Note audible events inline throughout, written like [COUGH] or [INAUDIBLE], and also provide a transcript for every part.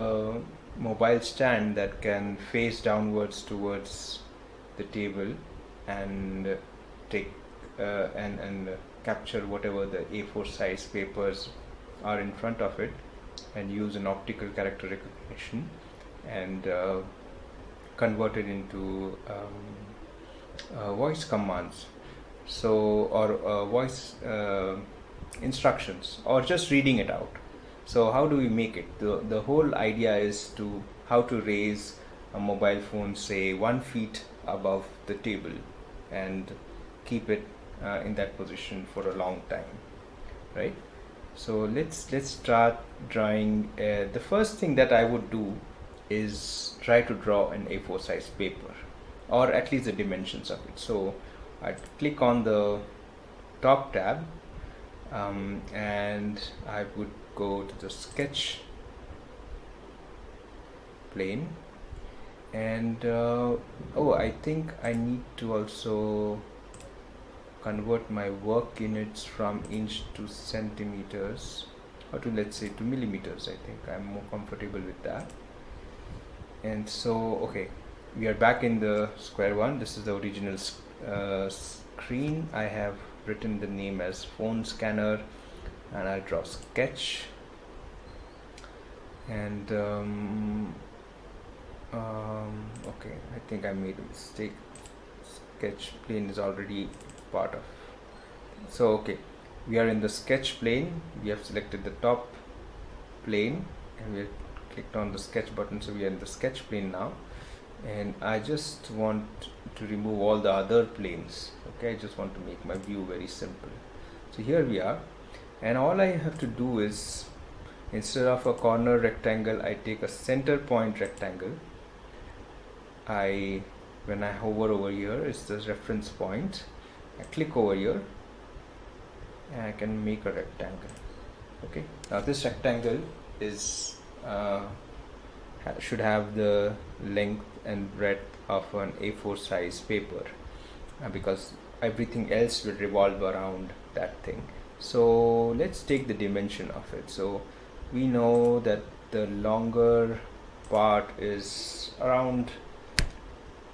a mobile stand that can face downwards towards the table and take uh, and and capture whatever the A4 size papers are in front of it and use an optical character recognition and uh, convert it into um, uh, voice commands. So or uh, voice uh, instructions or just reading it out so how do we make it? The, the whole idea is to how to raise a mobile phone say one feet above the table and keep it uh, in that position for a long time right? So let's let's start drawing uh, the first thing that I would do is try to draw an A4 size paper or at least the dimensions of it. So I'd click on the top tab um, and I would go to the sketch plane. And uh, oh I think I need to also convert my work units from inch to centimeters or to let's say to millimeters I think. I'm more comfortable with that. And so okay we are back in the square one. This is the original uh, screen. I have written the name as phone scanner and I'll draw sketch. And um, um, okay I think I made a mistake. Sketch plane is already part of. So okay we are in the sketch plane. We have selected the top plane and we clicked on the sketch button so we are in the sketch plane now. And I just want to remove all the other planes okay? I just want to make my view very simple. So here we are and all I have to do is instead of a corner rectangle I take a center point rectangle. I when I hover over here it's the reference point. I click over here and I can make a rectangle. Okay? Now this rectangle is uh, should have the length and breadth of an A4 size paper uh, because everything else will revolve around that thing so let's take the dimension of it. So we know that the longer part is around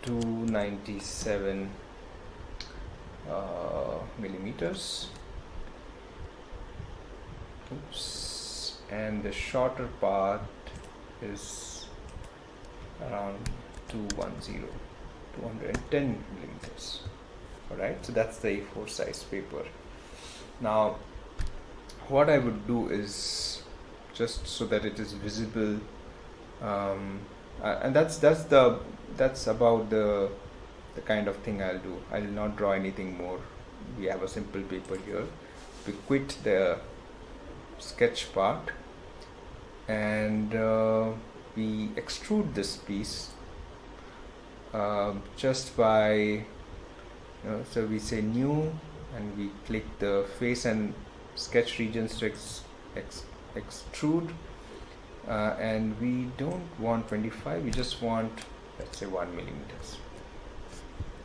297 uh, millimeters. Oops. And the shorter part is around 210 210 millimeters. All right so that's the A4 size paper now what I would do is just so that it is visible um, and that's that's the that's about the the kind of thing I'll do. I will not draw anything more. We have a simple paper here. We quit the sketch part and uh, we extrude this piece uh, just by so we say new and we click the face and sketch regions to ex, ex, extrude. Uh, and we don't want 25 we just want let's say 1 millimeters.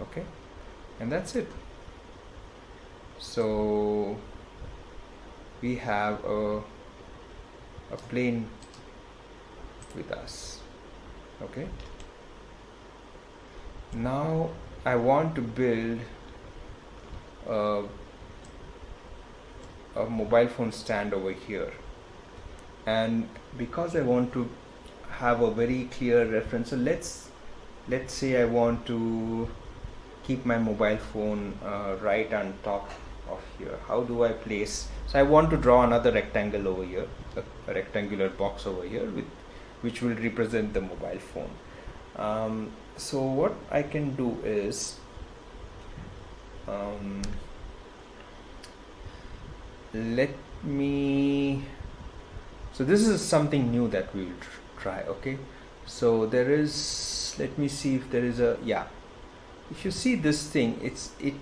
Okay? And that's it. So we have a, a plane with us. Okay? Now I want to build a, a mobile phone stand over here. And because I want to have a very clear reference so let's let's say I want to keep my mobile phone uh, right on top of here. How do I place? So I want to draw another rectangle over here a rectangular box over here with which will represent the mobile phone. Um, so what I can do is um, let me so this is something new that we will try okay? So there is let me see if there is a yeah. If you see this thing it's it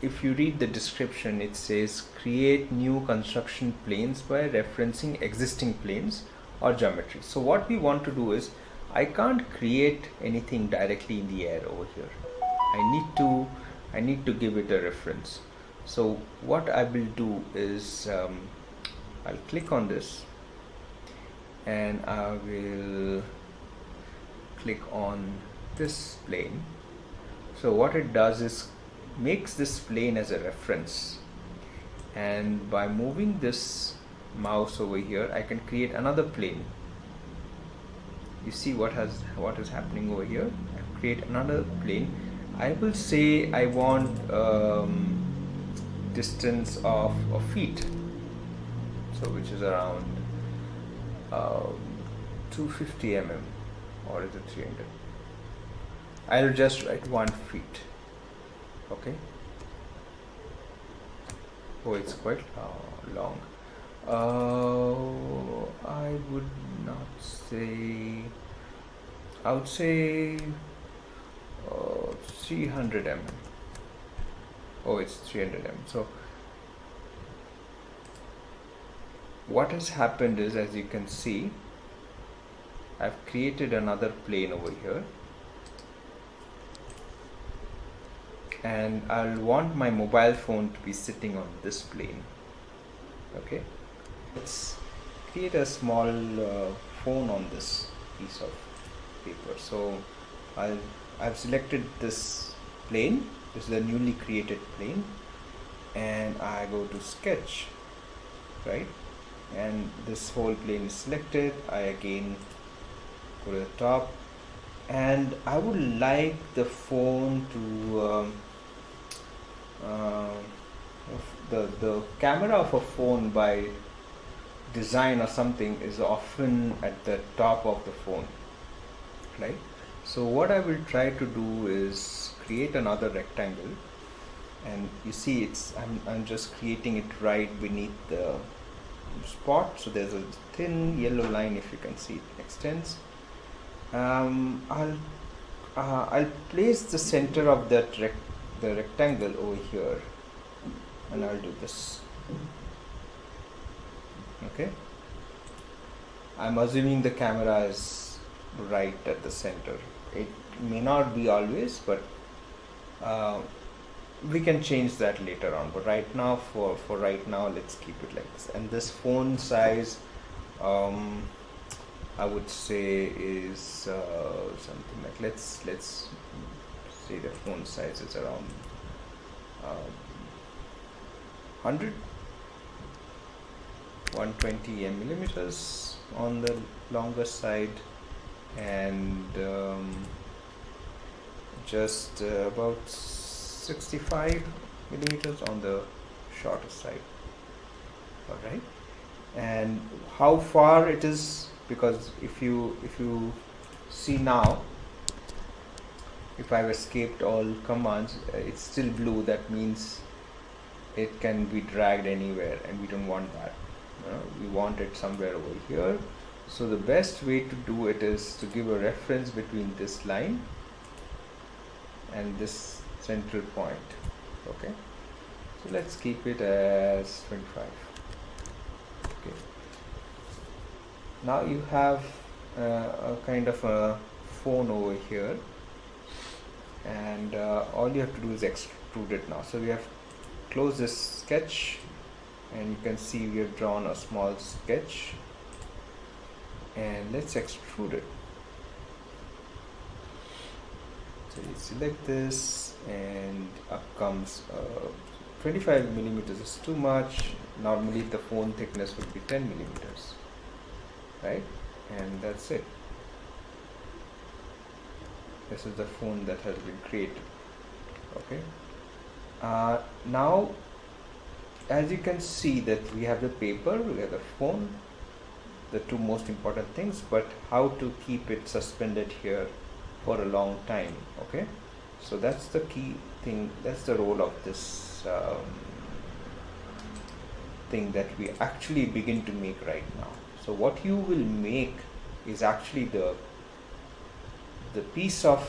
if you read the description it says create new construction planes by referencing existing planes or geometry. So what we want to do is I can't create anything directly in the air over here. I need to I need to give it a reference. So what I will do is um, I'll click on this and I will click on this plane. So what it does is makes this plane as a reference. And by moving this mouse over here I can create another plane. You see what has what is happening over here? I create another plane I will say I want um, distance of a feet. So which is around uh, 250 mm or is it 300 I'll just write one feet. Okay? Oh it's quite uh, long. Uh, I would not say I would say uh, 300 mm oh it's 300 mm so what has happened is as you can see I've created another plane over here. And I'll want my mobile phone to be sitting on this plane. Okay? Let's create a small uh, phone on this piece of paper. So I'll I've selected this plane. This is a newly created plane. And I go to sketch right? And this whole plane is selected. I again go to the top. And I would like the phone to um, uh, the the camera of a phone by design or something is often at the top of the phone right so what I will try to do is create another rectangle. And you see it's I'm, I'm just creating it right beneath the spot. So there's a thin yellow line if you can see it extends. Um, I'll uh, I'll place the center of that rec the rectangle over here. And I'll do this. Okay? I'm assuming the camera is right at the center may not be always but uh, we can change that later on. But right now for for right now let's keep it like this. And this phone size um, I would say is uh, something like let's let's say the phone size is around um, 100 120 millimeters on the longer side and um, just uh, about 65 millimeters on the shorter side. All right and how far it is because if you if you see now if I've escaped all commands uh, it's still blue. That means it can be dragged anywhere and we don't want that. You know, we want it somewhere over here. So the best way to do it is to give a reference between this line and this central point okay? So let's keep it as 25 okay. Now you have uh, a kind of a phone over here and uh, all you have to do is extrude it now. So we have closed this sketch and you can see we have drawn a small sketch and let's extrude it select this and up comes uh, 25 millimeters is too much. Normally the phone thickness would be 10 millimeters right? And that's it. This is the phone that has been created okay? Uh, now as you can see that we have the paper we have the phone the two most important things but how to keep it suspended here for a long time okay so that's the key thing that's the role of this um, thing that we actually begin to make right now so what you will make is actually the the piece of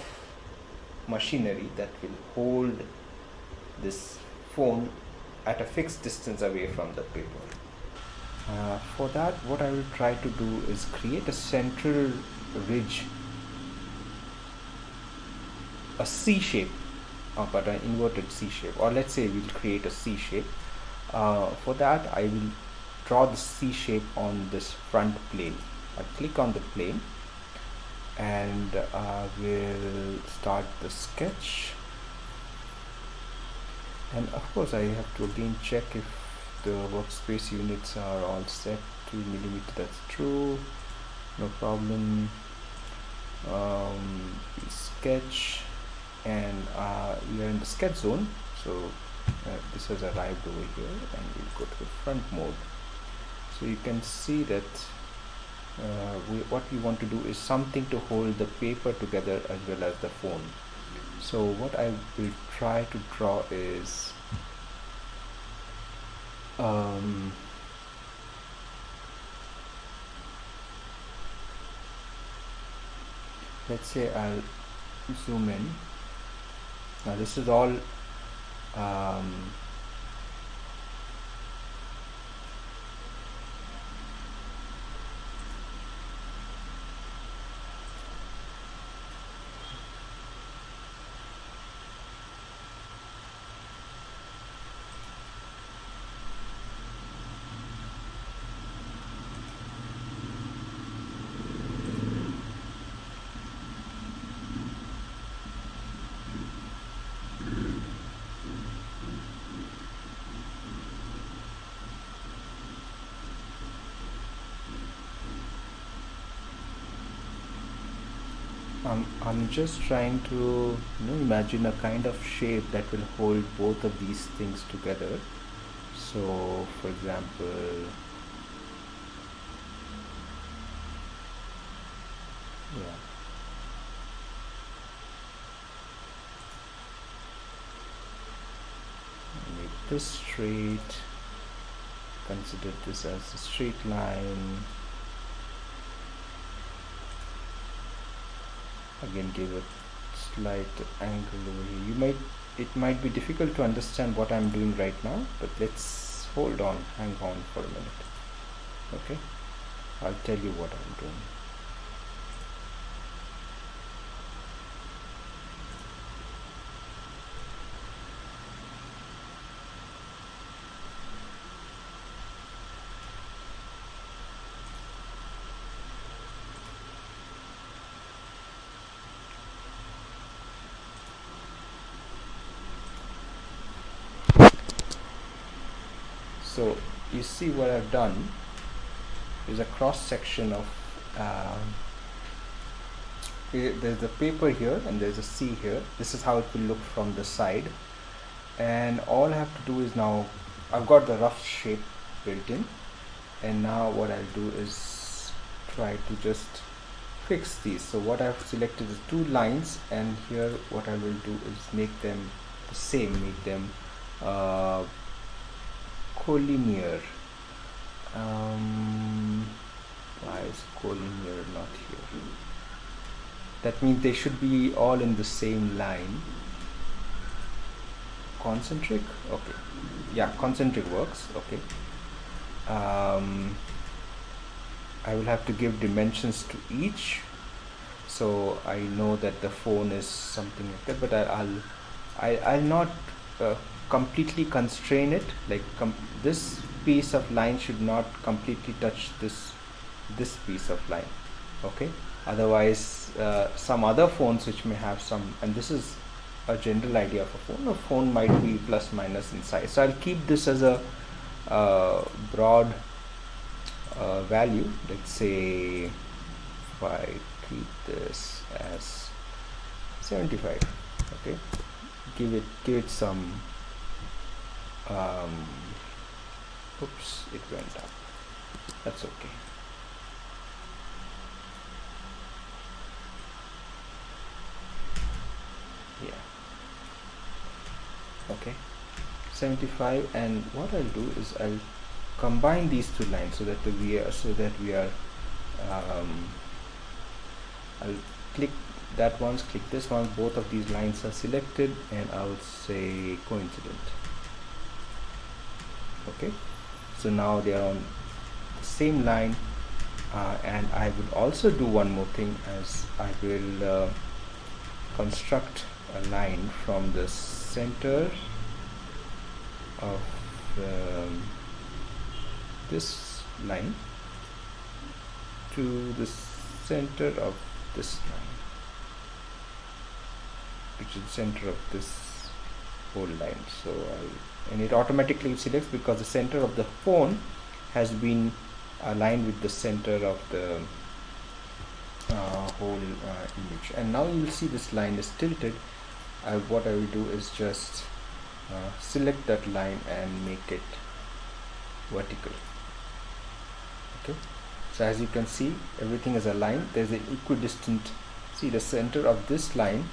machinery that will hold this phone at a fixed distance away from the paper. Uh, for that what I will try to do is create a central ridge a C shape uh, but an inverted C shape or let's say we'll create a C shape uh, for that I will draw the C shape on this front plane. I click on the plane and I will start the sketch. And of course I have to again check if the workspace units are all set. To millimeter that's true. No problem. Um, sketch and uh, we are in the sketch zone. So uh, this has arrived over here and we'll go to the front mode. So you can see that uh, we, what we want to do is something to hold the paper together as well as the phone. So what I will try to draw is um, let's say I'll zoom in now this is all um, I'm, I'm just trying to you know, imagine a kind of shape that will hold both of these things together. So for example yeah. Make this straight. Consider this as a straight line again give a slight angle over here. You might it might be difficult to understand what I'm doing right now but let's hold on. Hang on for a minute. Okay? I'll tell you what I'm doing so you see what I've done is a cross section of um, there's a paper here and there's a C here. This is how it will look from the side. And all I have to do is now I've got the rough shape built in. And now what I'll do is try to just fix these. So what I've selected is two lines and here what I will do is make them the same make them uh, collinear. Um, why is collinear not here? That means they should be all in the same line. Concentric? Okay. Yeah concentric works. Okay. Um, I will have to give dimensions to each. So I know that the phone is something like that but I, will I, I'll not uh, completely constrain it like this piece of line should not completely touch this this piece of line okay? Otherwise uh, some other phones which may have some and this is a general idea of a phone a phone might be plus minus in size. So I'll keep this as a uh, broad uh, value. Let's say if I keep this as 75 okay? Give it give it some um, oops it went up. That's okay. Yeah. Okay. 75 and what I'll do is I'll combine these two lines so that we are so that we are um, I'll click that once click this one. Both of these lines are selected and I'll say coincident okay? So now they are on the same line uh, and I would also do one more thing as I will uh, construct a line from the center of um, this line to the center of this line which is the center of this whole line. So I'll, and it automatically selects because the center of the phone has been aligned with the center of the uh, whole uh, image. And now you will see this line is tilted. What I will do is just uh, select that line and make it vertical. Okay? So as you can see everything is aligned. There's an equidistant see the center of this line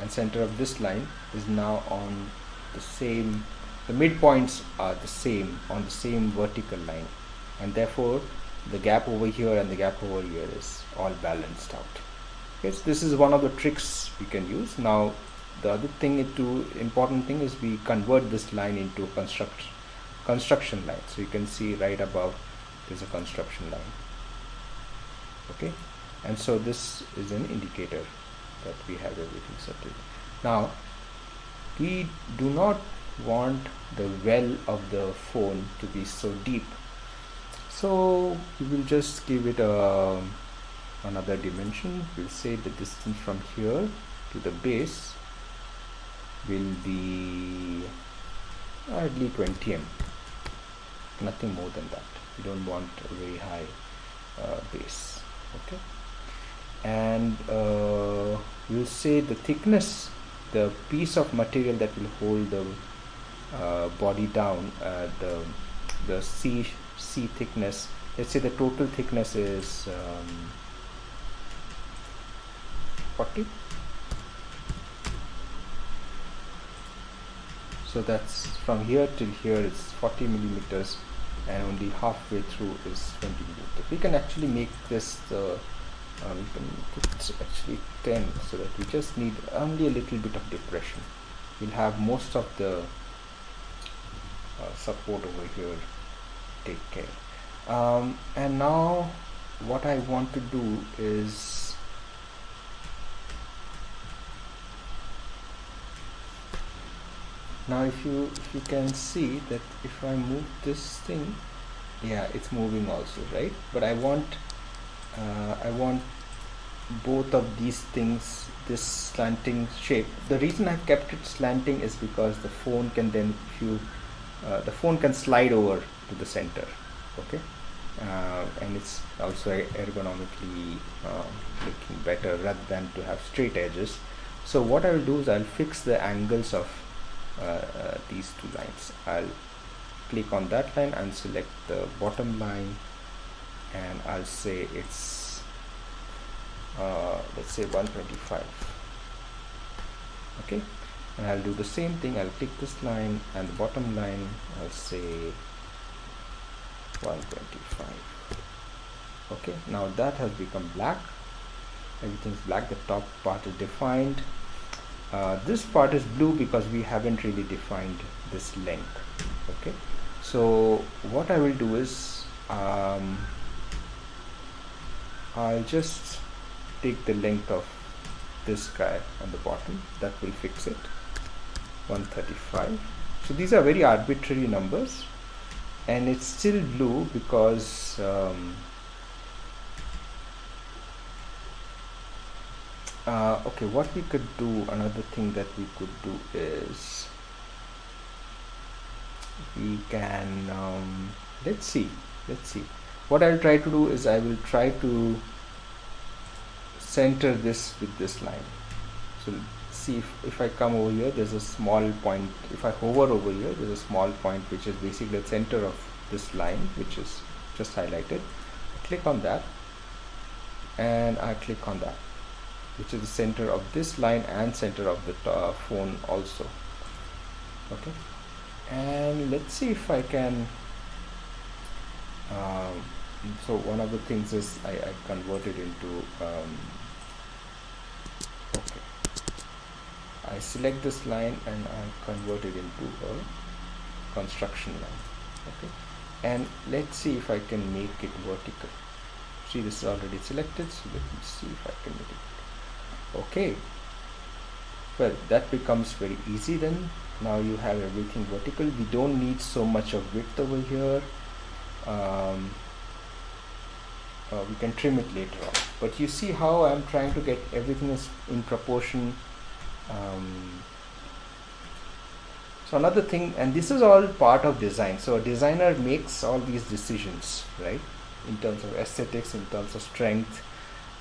and center of this line is now on the same the midpoints are the same on the same vertical line. And therefore the gap over here and the gap over here is all balanced out. Okay so this is one of the tricks we can use. Now the other thing to important thing is we convert this line into a construct construction line. So you can see right above there's a construction line. Okay? And so this is an indicator that we have everything settled now we do not want the well of the phone to be so deep. So we will just give it a another dimension. We'll say the distance from here to the base will be hardly 20 m. Nothing more than that. We don't want a very high uh, base. Okay? And uh, we'll say the thickness the piece of material that will hold the uh, body down uh, the the C C thickness. Let's say the total thickness is um, 40 so that's from here till here is 40 millimeters and only halfway through is 20 millimeters. We can actually make this the uh, we can put actually 10 so that we just need only a little bit of depression. We'll have most of the uh, support over here. Take care. Um, and now what I want to do is now if you if you can see that if I move this thing yeah it's moving also right? But I want uh, I want both of these things this slanting shape. The reason I've kept it slanting is because the phone can then if you uh, the phone can slide over to the center okay? Uh, and it's also ergonomically uh, looking better rather than to have straight edges. So what I will do is I'll fix the angles of uh, uh, these two lines. I'll click on that line and select the bottom line and I'll say it's uh, let's say 125 okay and I'll do the same thing. I'll click this line and the bottom line I'll say 125 okay now that has become black. Everything's black. The top part is defined. Uh, this part is blue because we haven't really defined this length. Okay so what I will do is um, I'll just take the length of this guy on the bottom. That will fix it 135 so these are very arbitrary numbers and it's still blue because um, uh, okay what we could do another thing that we could do is we can um, let's see let's see. What I'll try to do is I will try to center this with this line. So see if, if I come over here there's a small point. If I hover over here there's a small point which is basically the center of this line which is just highlighted. Click on that and I click on that which is the center of this line and center of the uh, phone also. Okay? And let's see if I can um, so one of the things is I, I converted into um, okay I select this line and I convert it into a construction line okay? And let's see if I can make it vertical. See this is already selected so let me see if I can make it okay. Well that becomes very easy then. Now you have everything vertical. We don't need so much of width over here. Um, uh, we can trim it later on. But you see how I'm trying to get everything is in proportion um, so another thing and this is all part of design. So a designer makes all these decisions right? In terms of aesthetics in terms of strength.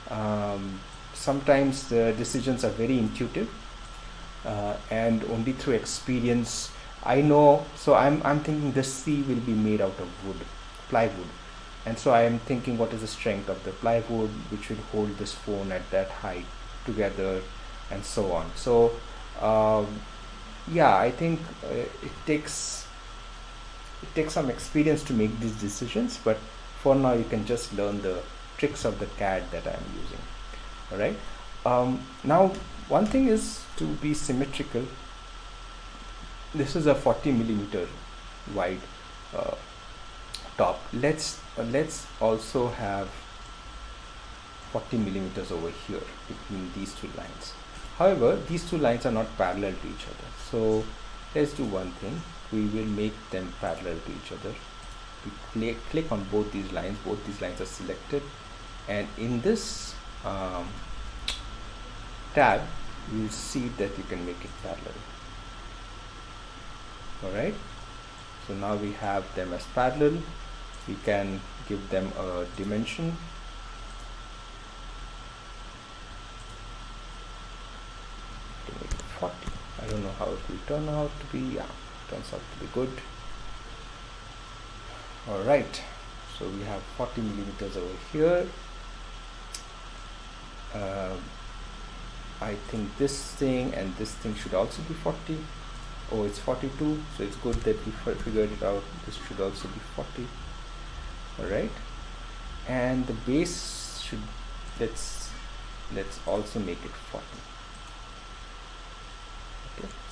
Um, sometimes the decisions are very intuitive uh, and only through experience I know. So I'm, I'm thinking this C will be made out of wood plywood. And so I am thinking what is the strength of the plywood which will hold this phone at that height together and so on. So um, yeah I think uh, it takes it takes some experience to make these decisions but for now you can just learn the tricks of the CAD that I'm using. All right um, now one thing is to be symmetrical. This is a 40 millimeter wide uh, top. Let's uh, let's also have 40 millimeters over here between these two lines however these two lines are not parallel to each other. So let's do one thing. We will make them parallel to each other. We click, click on both these lines. Both these lines are selected. And in this um, tab you will see that you can make it parallel. Alright? So now we have them as parallel. We can give them a dimension to make it 40 I don't know how it will turn out to be. Yeah turns out to be good. All right so we have 40 millimeters over here. Uh, I think this thing and this thing should also be 40 oh it's 42 so it's good that we figured it out. This should also be 40 alright and the base should let's let's also make it 40 okay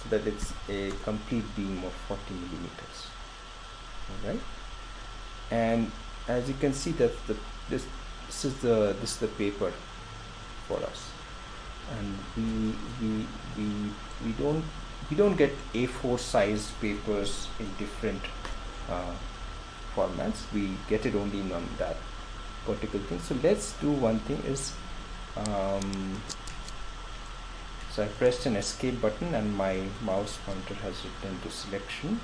that it's a complete beam of 40 millimeters. Alright? And as you can see that the this this is the this is the paper for us. And we we we we don't we don't get A4 size papers in different uh, formats. We get it only in on that particular thing. So let's do one thing is um, so I pressed an escape button and my mouse pointer has returned to selection.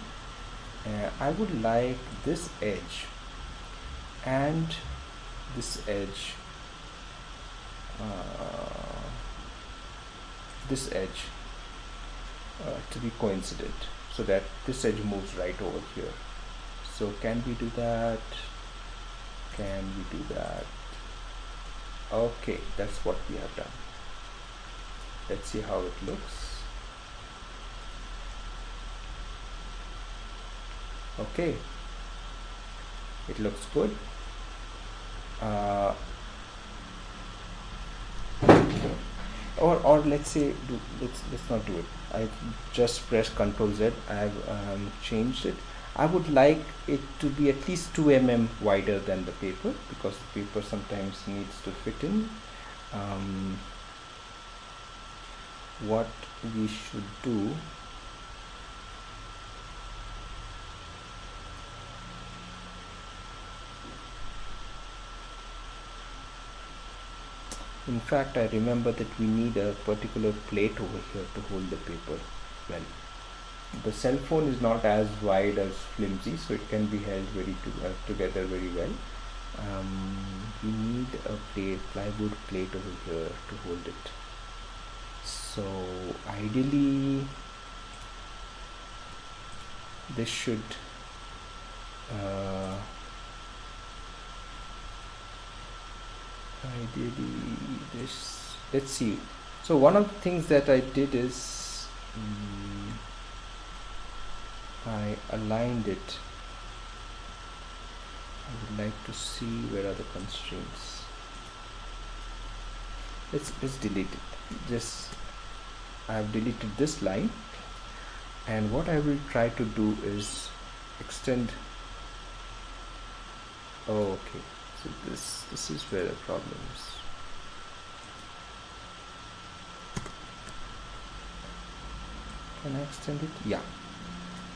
Uh, I would like this edge and this edge uh, this edge uh, to be coincident so that this edge moves right over here. So can we do that? Can we do that? Okay that's what we have done let's see how it looks. Okay. It looks good. Uh, or or let's say do, let's let's not do it. I've just press Ctrl Z. I've um, changed it. I would like it to be at least 2 mm wider than the paper because the paper sometimes needs to fit in. Um, what we should do. In fact I remember that we need a particular plate over here to hold the paper well. The cell phone is not as wide as flimsy so it can be held very to, uh, together very well. Um, we need a plate plywood plate over here to hold it so ideally this should uh, ideally this let's see. So one of the things that I did is um, I aligned it. I would like to see where are the constraints. Let's let's delete it. This I have deleted this line. And what I will try to do is extend. Oh, okay. So this this is where the problem is. Can I extend it? Yeah.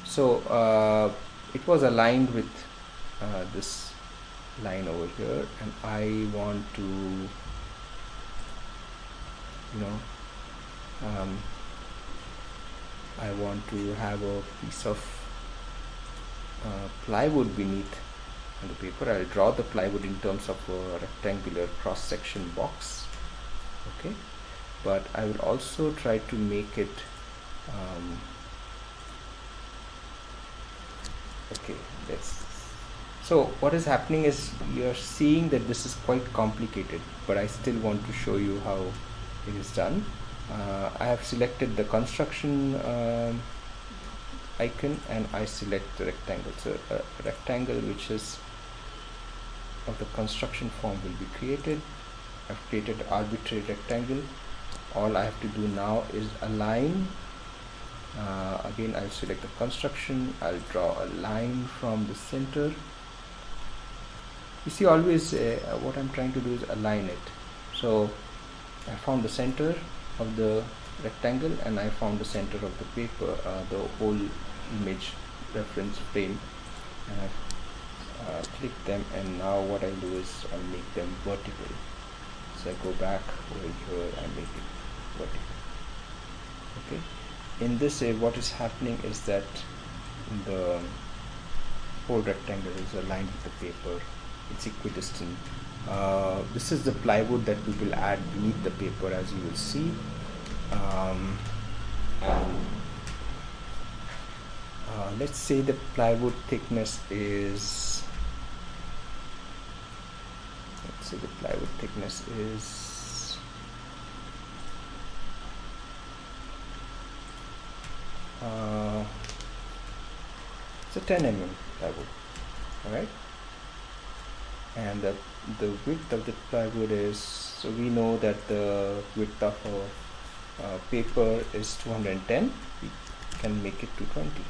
So uh, it was aligned with uh, this line over here. And I want to you know um, I want to have a piece of uh, plywood beneath the paper. I'll draw the plywood in terms of a rectangular cross section box okay? But I will also try to make it um, okay let's so what is happening is you're seeing that this is quite complicated but I still want to show you how it is done I have selected the construction um, icon and I select the rectangle. So a rectangle which is of the construction form will be created. I've created arbitrary rectangle. All I have to do now is align. Uh, again I'll select the construction. I'll draw a line from the center. You see always uh, what I'm trying to do is align it. So I found the center of the rectangle and I found the center of the paper uh, the whole image reference frame. And I uh, click them and now what I'll do is I'll make them vertical. So I go back over here and make it vertical. Okay? In this way what is happening is that the whole rectangle is aligned with the paper. It's equidistant uh, this is the plywood that we will add beneath the paper as you will see. Um, uh, let's say the plywood thickness is let's say the plywood thickness is uh, it's a 10 mm plywood all right? And the, the width of the plywood is so we know that the width of a uh, paper is 210 we can make it 220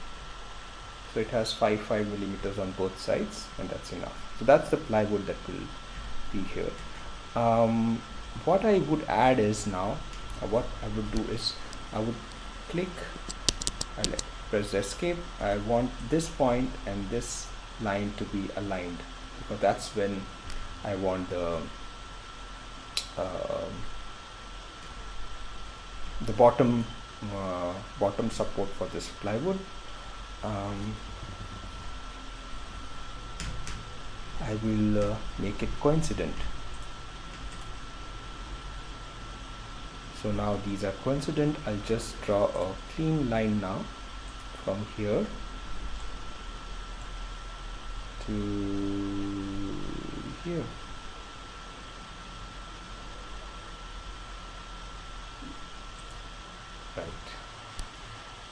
so it has 5 5 millimeters on both sides and that's enough. So that's the plywood that will be here. Um, what I would add is now uh, what I would do is I would click I press escape. I want this point and this line to be aligned because that's when I want the uh, the bottom uh, bottom support for this plywood. Um, I will uh, make it coincident. So now these are coincident. I'll just draw a clean line now from here to here right.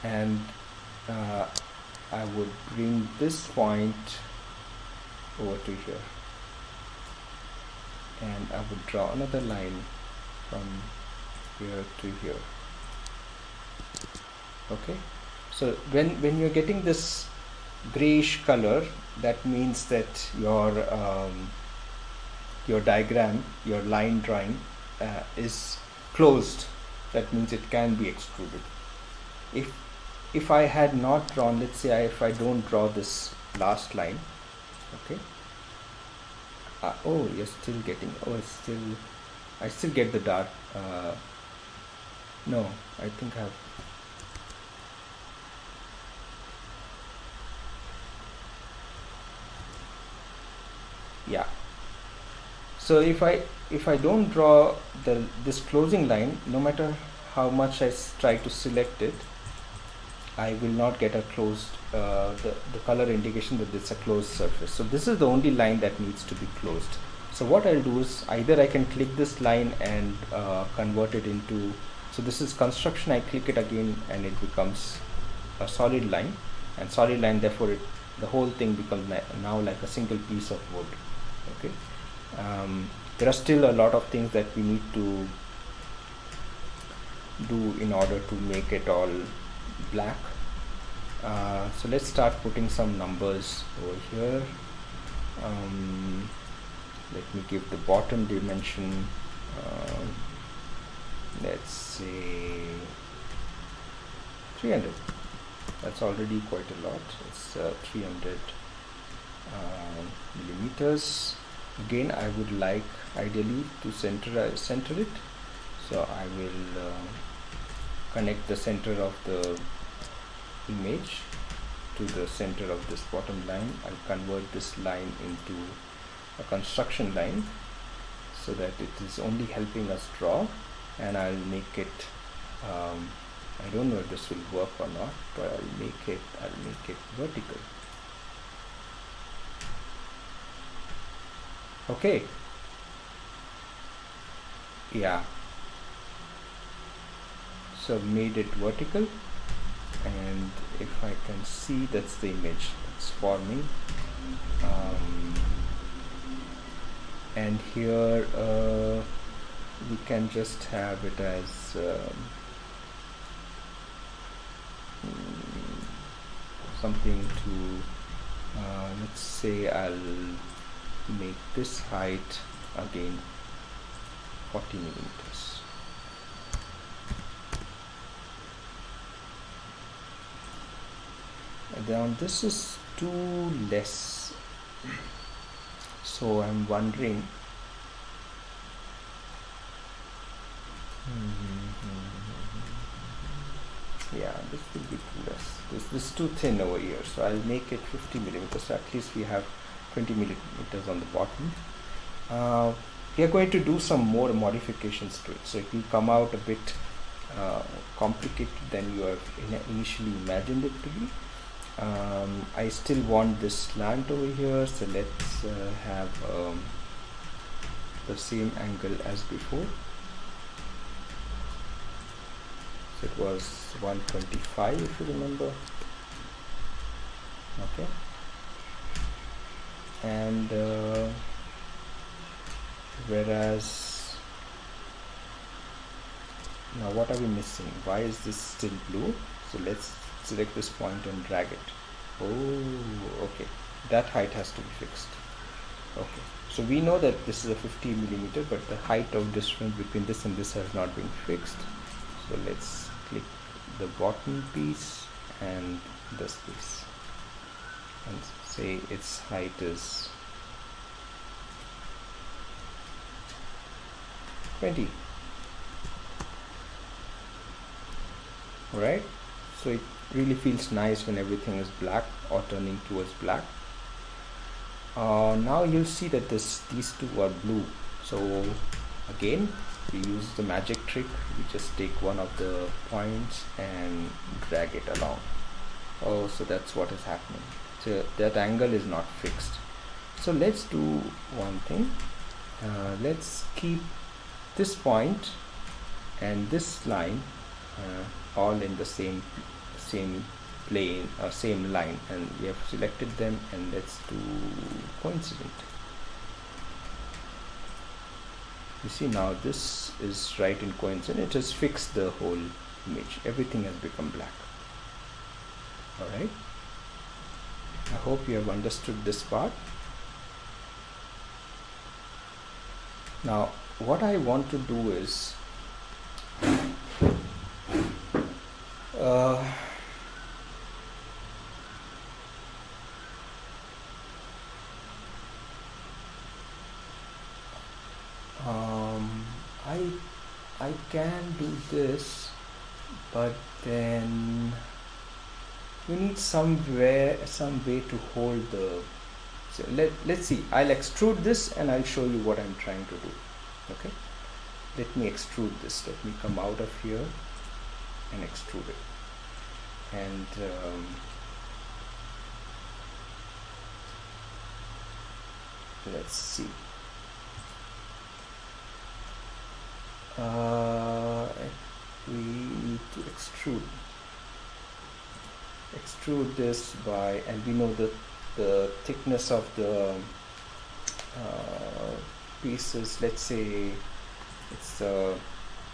And uh, I would bring this point over to here. And I would draw another line from here to here. Okay? So when when you're getting this grayish color that means that your um, your diagram your line drawing uh, is closed that means it can be extruded if if I had not drawn let's say I, if I don't draw this last line okay uh, oh you're still getting oh it's still I still get the dark uh, no I think I've yeah so if I if I don't draw the this closing line no matter how much I try to select it I will not get a closed uh, the, the color indication that it's a closed surface. So this is the only line that needs to be closed. So what I'll do is either I can click this line and uh, convert it into so this is construction. I click it again and it becomes a solid line. And solid line therefore it the whole thing becomes now like a single piece of wood. Okay um, there are still a lot of things that we need to do in order to make it all black. Uh, so let's start putting some numbers over here. Um, let me give the bottom dimension. Uh, let's say 300 that's already quite a lot. It's uh, 300 uh, millimeters again I would like ideally to center uh, center it. So I will uh, connect the center of the image to the center of this bottom line. I'll convert this line into a construction line so that it is only helping us draw. And I'll make it um, I don't know if this will work or not but I'll make it I'll make it vertical okay yeah. So made it vertical. And if I can see that's the image. It's forming um, and here uh, we can just have it as um, something to uh, let's say I'll make this height again 40 millimeters. And then this is too less. So I'm wondering mm-hmm. yeah this will be too less. This, this is too thin over here so I'll make it 50 millimeters. So at least we have 20 millimeters on the bottom uh, we are going to do some more modifications to it. So it will come out a bit uh, complicated than you have initially imagined it to be. Um, I still want this slant over here so let's uh, have um, the same angle as before. So it was 125 if you remember. Okay and uh, whereas now what are we missing? Why is this still blue? So let's select this point and drag it. Oh okay. That height has to be fixed. Okay. So we know that this is a 50 millimeter but the height of difference between this and this has not been fixed. So let's click the bottom piece and this piece. And say its height is 20 right so it really feels nice when everything is black or turning towards black. Uh, now you'll see that this these two are blue. So again we use the magic trick. We just take one of the points and drag it along. Oh so that's what is happening so that angle is not fixed. So let's do one thing. Uh, let's keep this point and this line uh, all in the same same plane or uh, same line and we have selected them and let's do coincident. You see now this is right in coincident it has fixed the whole image. Everything has become black. All right I hope you have understood this part. Now what I want to do is uh, um, I I can do this but then we need somewhere some way to hold the so let, let's see. I'll extrude this and I'll show you what I'm trying to do. Okay? Let me extrude this. Let me come out of here and extrude it. And um, let's see. Uh, we need to extrude extrude this by and we know the the thickness of the uh, pieces let's say it's uh,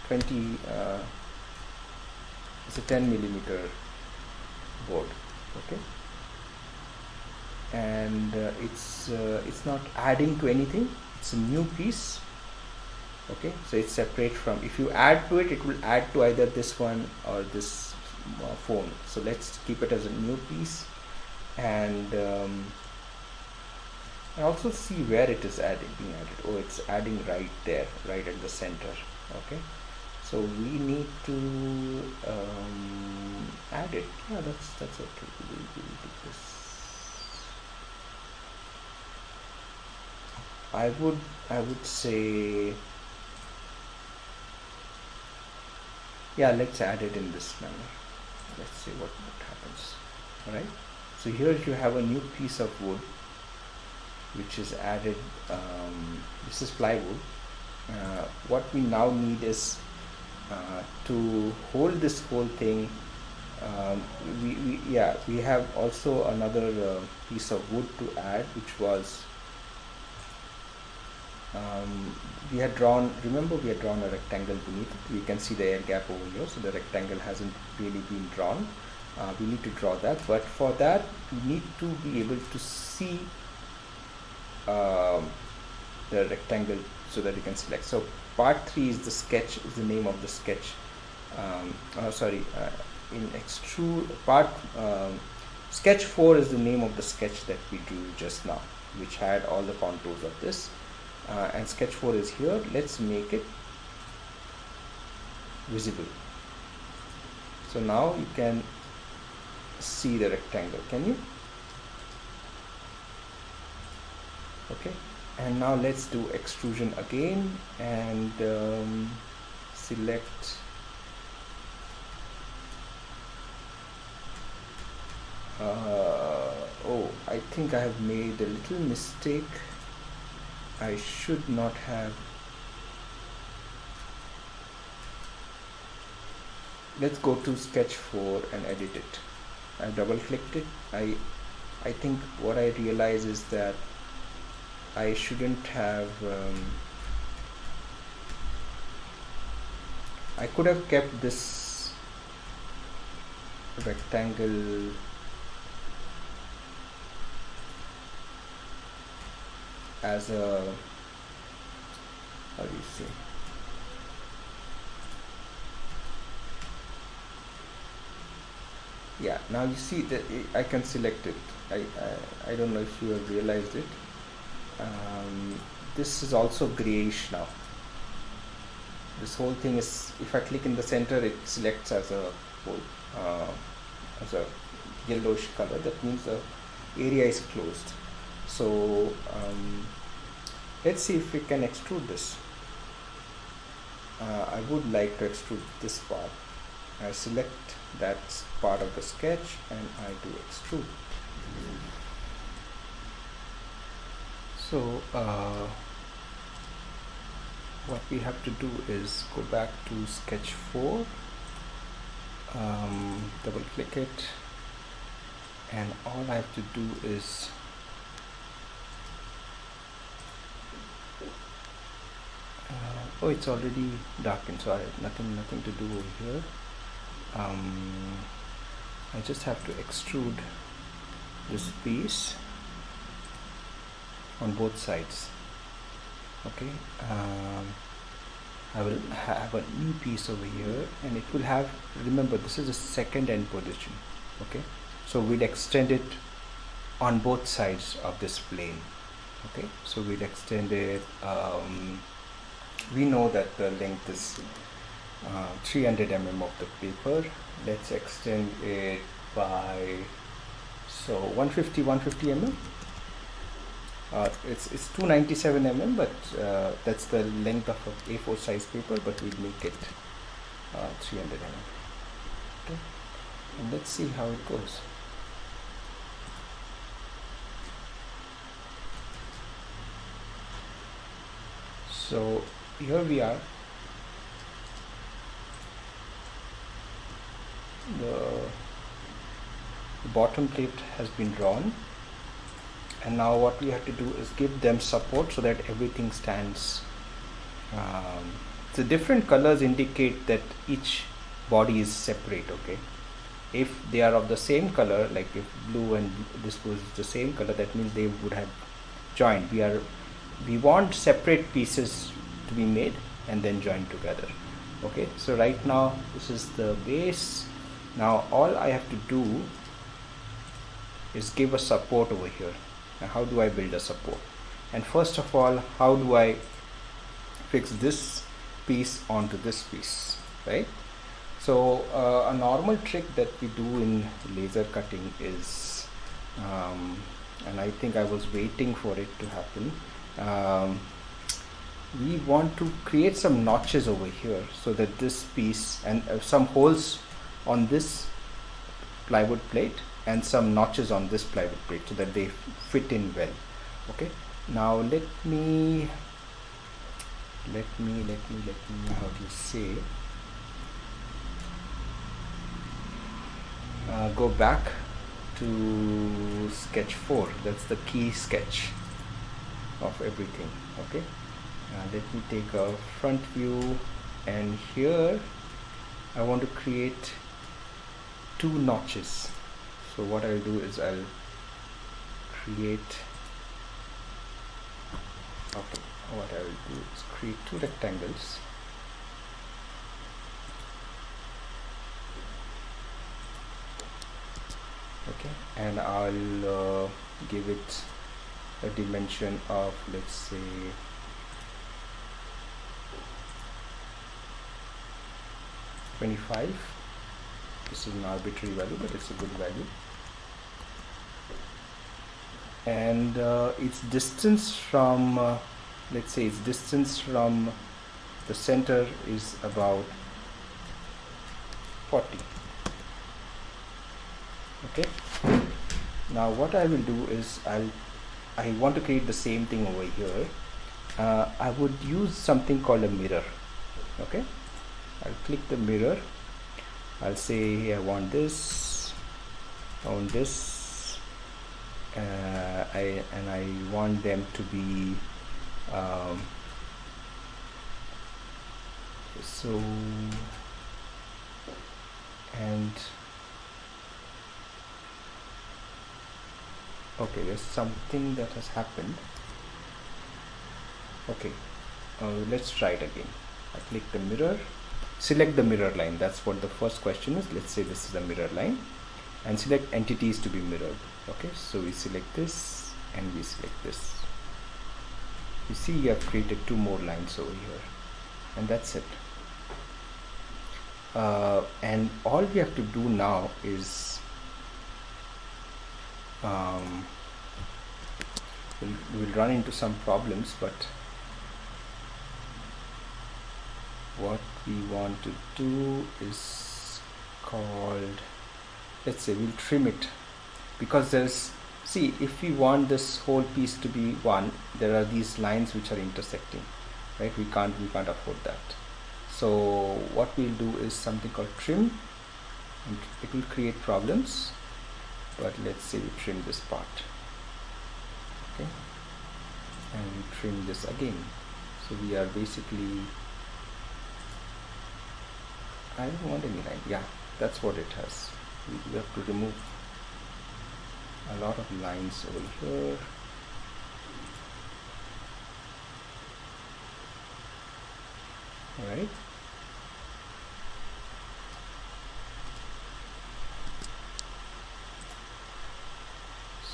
20 uh, it's a 10 millimeter board okay? And uh, it's uh, it's not adding to anything it's a new piece okay? So it's separate from if you add to it it will add to either this one or this phone. So let's keep it as a new piece and um, and also see where it is adding being added. Oh it's adding right there right at the center okay? So we need to um, add it. Yeah that's that's okay. We'll, we'll do this. I would I would say yeah let's add it in this manner let's see what, what happens. Alright? So here you have a new piece of wood which is added um, this is plywood. Uh, what we now need is uh, to hold this whole thing um, we, we, yeah we have also another uh, piece of wood to add which was um, we had drawn remember we had drawn a rectangle beneath. It you can see the air gap over here so the rectangle hasn't really been drawn. Uh, we need to draw that but for that we need to be able to see um, the rectangle so that you can select. So part 3 is the sketch is the name of the sketch. Um, oh, sorry uh, in extrude part um, sketch 4 is the name of the sketch that we drew just now which had all the contours of this uh, and sketch 4 is here. Let's make it visible. So now you can see the rectangle. Can you? Okay. And now let's do extrusion again and um, select uh, oh I think I have made a little mistake I should not have. Let's go to sketch 4 and edit it. I double clicked it. I I think what I realize is that I shouldn't have um, I could have kept this rectangle as a how do you say? Yeah now you see that I can select it. I, I, I don't know if you have realized it. Um, this is also grayish now. This whole thing is if I click in the center it selects as a whole uh, as a yellowish color. That means the area is closed so um, let's see if we can extrude this. Uh, I would like to extrude this part. I select that part of the sketch and I do extrude. So uh, what we have to do is go back to sketch 4 um, double click it and all I have to do is oh it's already darkened so I have nothing nothing to do over here. Um, I just have to extrude this piece on both sides okay? Um, I will have a new piece over here and it will have remember this is the second end position okay? So we'll extend it on both sides of this plane okay? So we'll extend it um, we know that the length is uh, 300 mm of the paper. Let's extend it by so 150 150 mm uh, it's it's 297 mm but uh, that's the length of a A4 size paper but we'll make it uh, 300 mm okay. And let's see how it goes. So here we are. The, bottom plate has been drawn. And now what we have to do is give them support so that everything stands. Um, the different colors indicate that each body is separate okay? If they are of the same color like if blue and this was the same color that means they would have joined. We are we want separate pieces to be made and then joined together. Okay so right now this is the base. Now all I have to do is give a support over here. Now how do I build a support? And first of all how do I fix this piece onto this piece right? So uh, a normal trick that we do in laser cutting is um, and I think I was waiting for it to happen um, we want to create some notches over here so that this piece and uh, some holes on this plywood plate and some notches on this plywood plate so that they fit in well okay? Now let me let me let me let me how to say? Uh, go back to sketch 4 that's the key sketch of everything okay uh, let me take a front view. And here I want to create two notches. So what I'll do is I'll create okay what I will do is create two rectangles. Okay and I'll uh, give it a dimension of let's say Twenty-five. This is an arbitrary value, but it's a good value. And uh, its distance from, uh, let's say, its distance from the center is about 40 okay? Now what I will do is I'll I want to create the same thing over here. Uh, I would use something called a mirror. Okay I'll click the mirror. I'll say I want this I want this uh, I and I want them to be um, so and okay there's something that has happened. Okay uh, let's try it again. I click the mirror select the mirror line. That's what the first question is. Let's say this is the mirror line and select entities to be mirrored. Okay so we select this and we select this. You see you have created two more lines over here and that's it. Uh, and all we have to do now is um, we'll, we'll run into some problems but what we want to do is called let's say we'll trim it. Because there's see if we want this whole piece to be one there are these lines which are intersecting right? We can't we can't afford that. So what we'll do is something called trim and it will create problems but let's say we trim this part okay? And trim this again. So we are basically I don't want any line yeah that's what it has. We have to remove a lot of lines over here. All right.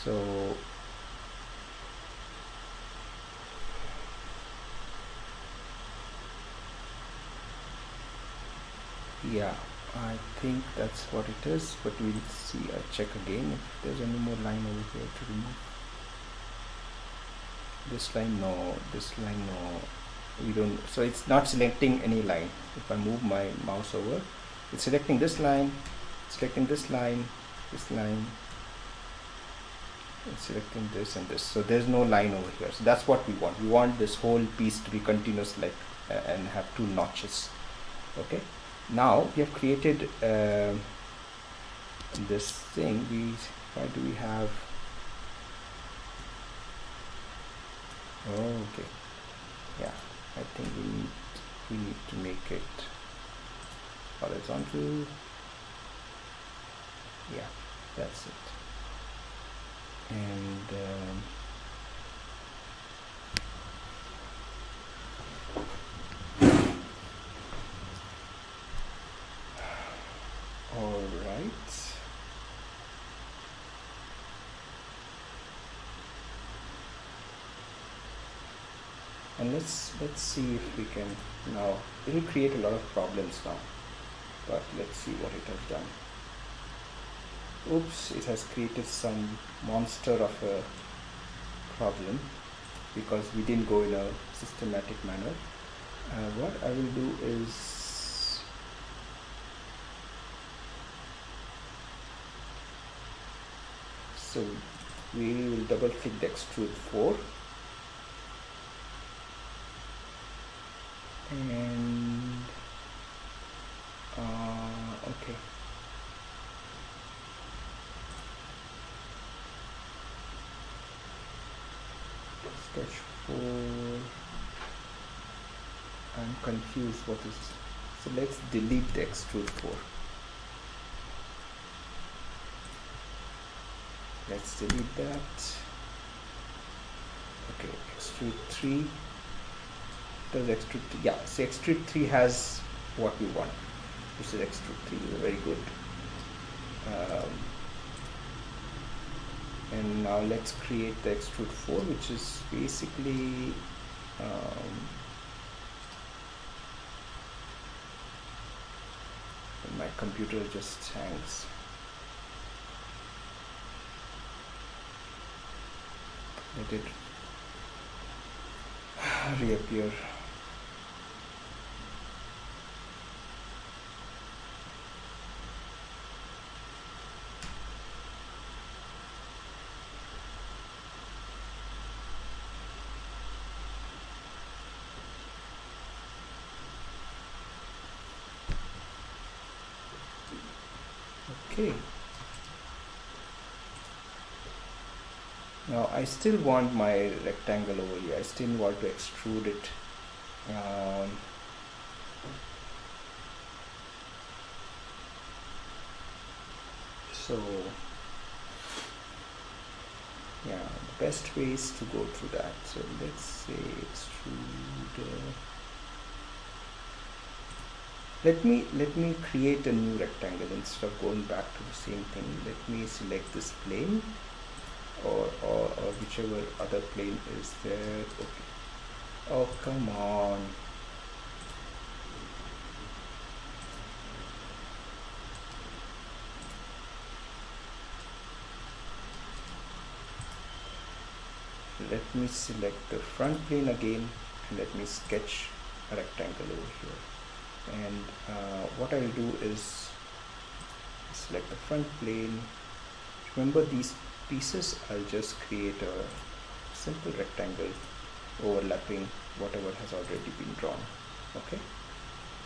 So yeah I think that's what it is but we'll see. I check again if there's any more line over here to remove. This line no this line no. We don't so it's not selecting any line. If I move my mouse over it's selecting this line selecting this line this line. It's selecting this and this. So there's no line over here. So that's what we want. We want this whole piece to be continuous like uh, and have two notches. Okay now we have created uh, this thing. We why do we have oh, okay. Yeah I think we need we need to make it horizontal. Yeah that's it. And um, all right and let's let's see if we can now it will create a lot of problems now. But let's see what it has done. Oops it has created some monster of a problem because we didn't go in a systematic manner. Uh, what I will do is so we will double click the extrude 4 and uh, okay. Sketch 4 I'm confused what is so let's delete the extrude 4 let's delete that. Okay extrude 3 does extrude 3 yeah so extrude 3 has what we want. This is extrude 3 is very good. Um, and now let's create the extrude 4 which is basically um, my computer just hangs. Let it [SIGHS] reappear okay now I still want my rectangle over here. I still want to extrude it um, so yeah the best way is to go through that. So let's say extrude uh, let me let me create a new rectangle instead of going back to the same thing. Let me select this plane or, or, or whichever other plane is there. Okay. Oh come on. Let me select the front plane again and let me sketch a rectangle over here. And uh, what I'll do is select the front plane. Remember these pieces I'll just create a simple rectangle overlapping whatever has already been drawn okay?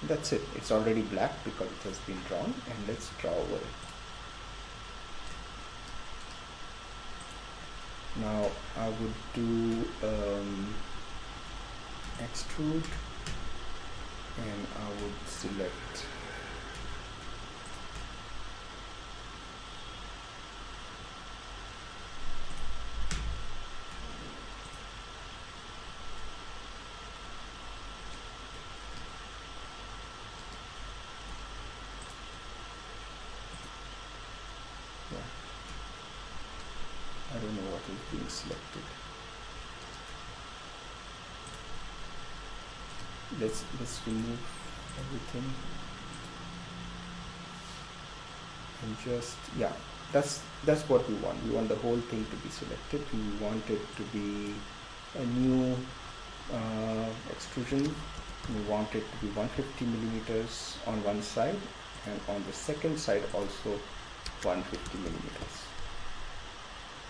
That's it. It's already black because it has been drawn and let's draw over it. Now I would do um, extrude and I would select yeah I don't know what is being selected let's let's remove everything. And just yeah that's that's what we want. We want the whole thing to be selected. We want it to be a new uh, extrusion. We want it to be 150 millimeters on one side and on the second side also 150 millimeters.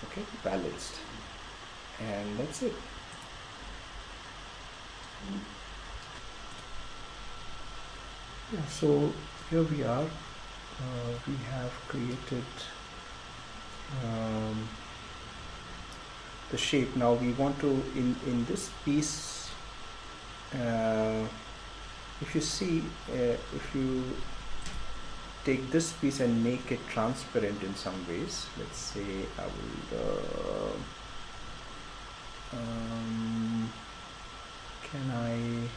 Okay balanced. And that's it yeah so here we are. Uh, we have created um, the shape. Now we want to in in this piece uh, if you see uh, if you take this piece and make it transparent in some ways let's say I will uh, um, can I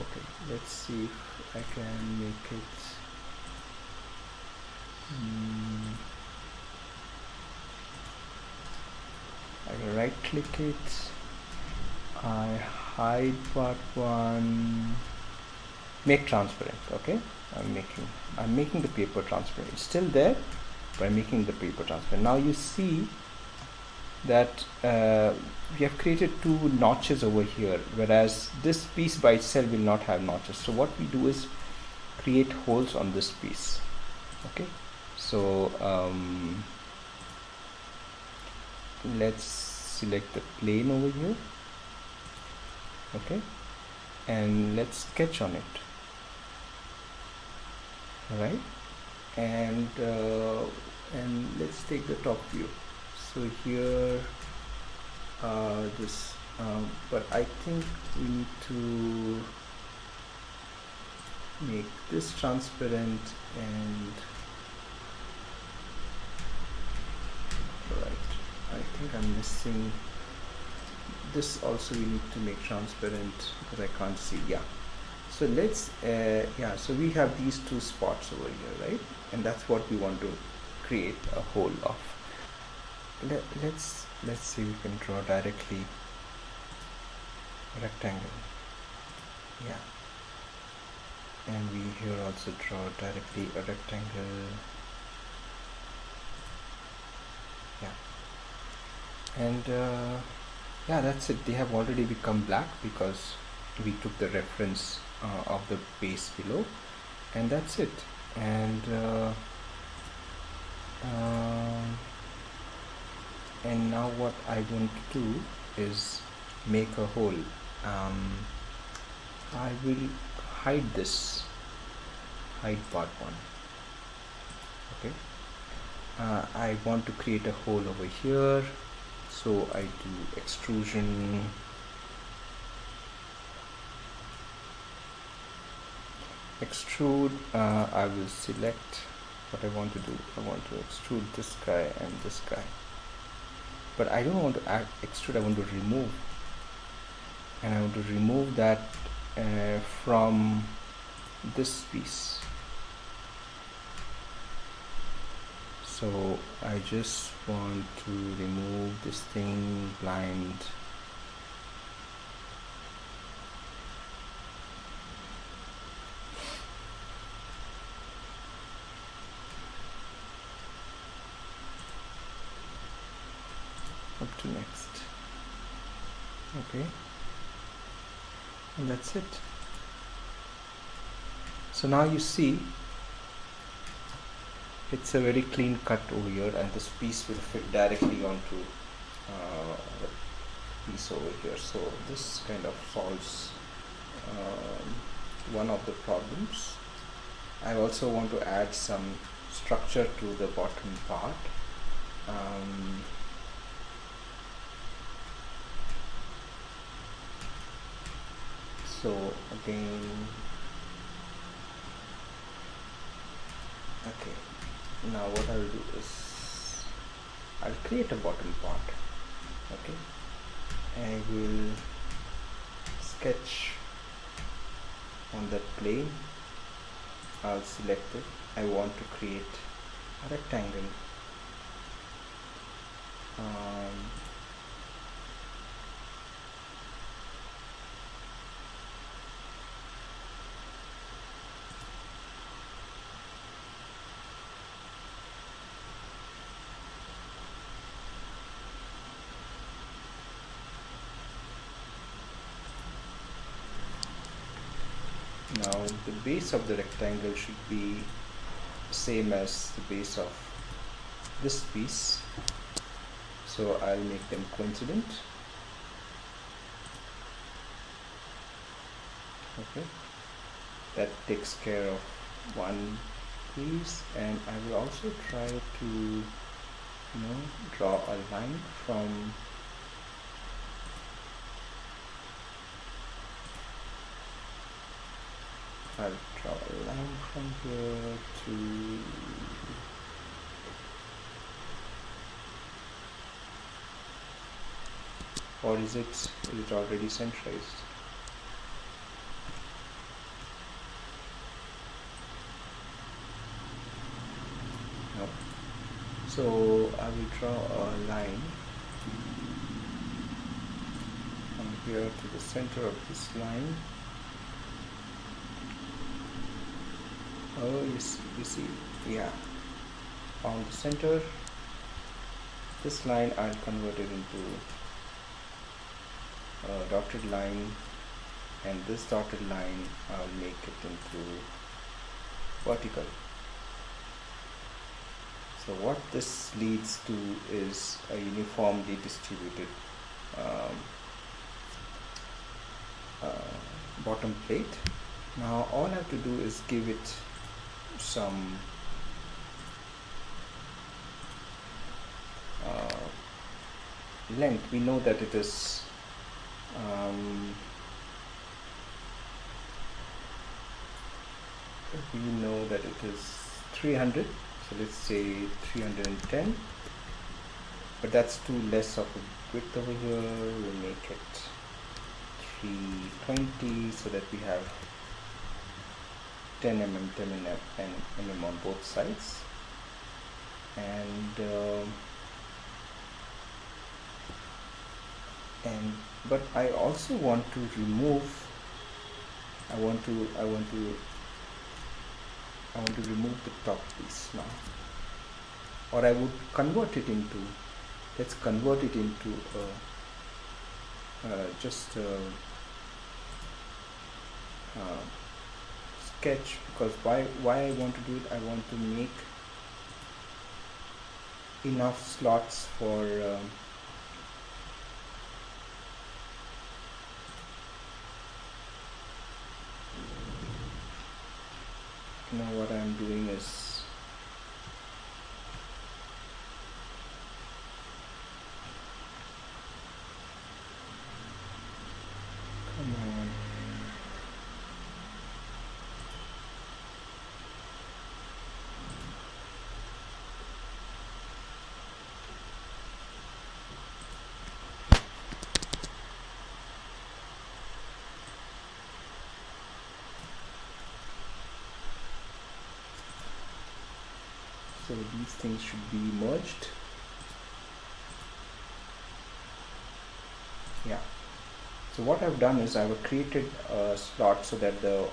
okay let's see if I can make it mm, I right click it. I hide part one. Make transparent okay? I'm making I'm making the paper transparent. It's still there by making the paper transparent. Now you see that uh, we have created two notches over here whereas this piece by itself will not have notches. So what we do is create holes on this piece okay? So um, let's select the plane over here okay? And let's sketch on it all right and uh, and let's take the top view so here uh, this um, but I think we need to make this transparent and right I think I'm missing this also we need to make transparent because I can't see yeah. So let's uh, yeah so we have these two spots over here right? And that's what we want to create a hole of Let, let's let's see we can draw directly rectangle. Yeah. And we here also draw directly a rectangle. Yeah. And uh, yeah that's it. They have already become black because we took the reference uh, of the base below. And that's it. And uh, uh, and now what I want to do is make a hole. Um, I will hide this hide part one. Okay. Uh, I want to create a hole over here. So I do extrusion. Extrude. Uh, I will select what I want to do. I want to extrude this guy and this guy but I don't want to add extrude I want to remove. And I want to remove that uh, from this piece. So I just want to remove this thing blind up to next okay. And that's it. So now you see it's a very clean cut over here and this piece will fit directly onto uh, the piece over here. So this kind of solves um, one of the problems. I also want to add some structure to the bottom part. Um, so again. Okay. Now what I'll do is I'll create a bottom part. Okay. I will sketch on that plane. I'll select it. I want to create a rectangle. Um, the base of the rectangle should be same as the base of this piece. So I'll make them coincident. Okay. That takes care of one piece and I will also try to you know draw a line from I'll draw a line from here to or is it is it already centralized? No. So I will draw a line from here to the center of this line oh you see, you see yeah. On the center this line I'll convert it into a dotted line and this dotted line I'll make it into vertical. So what this leads to is a uniformly distributed um, uh, bottom plate. Now all I have to do is give it some uh, length. We know that it is um, we know that it is 300 so let's say 310 but that's too less of a width over here. We'll make it 320 so that we have 10 mm 10 mm and mm on both sides. And um, and but I also want to remove I want to I want to I want to remove the top piece now. Or I would convert it into let's convert it into a, uh, just a, a sketch because why why I want to do it I want to make enough slots for um, now what I'm doing is come on so these things should be merged. Yeah. So what I've done is I've created a slot so that the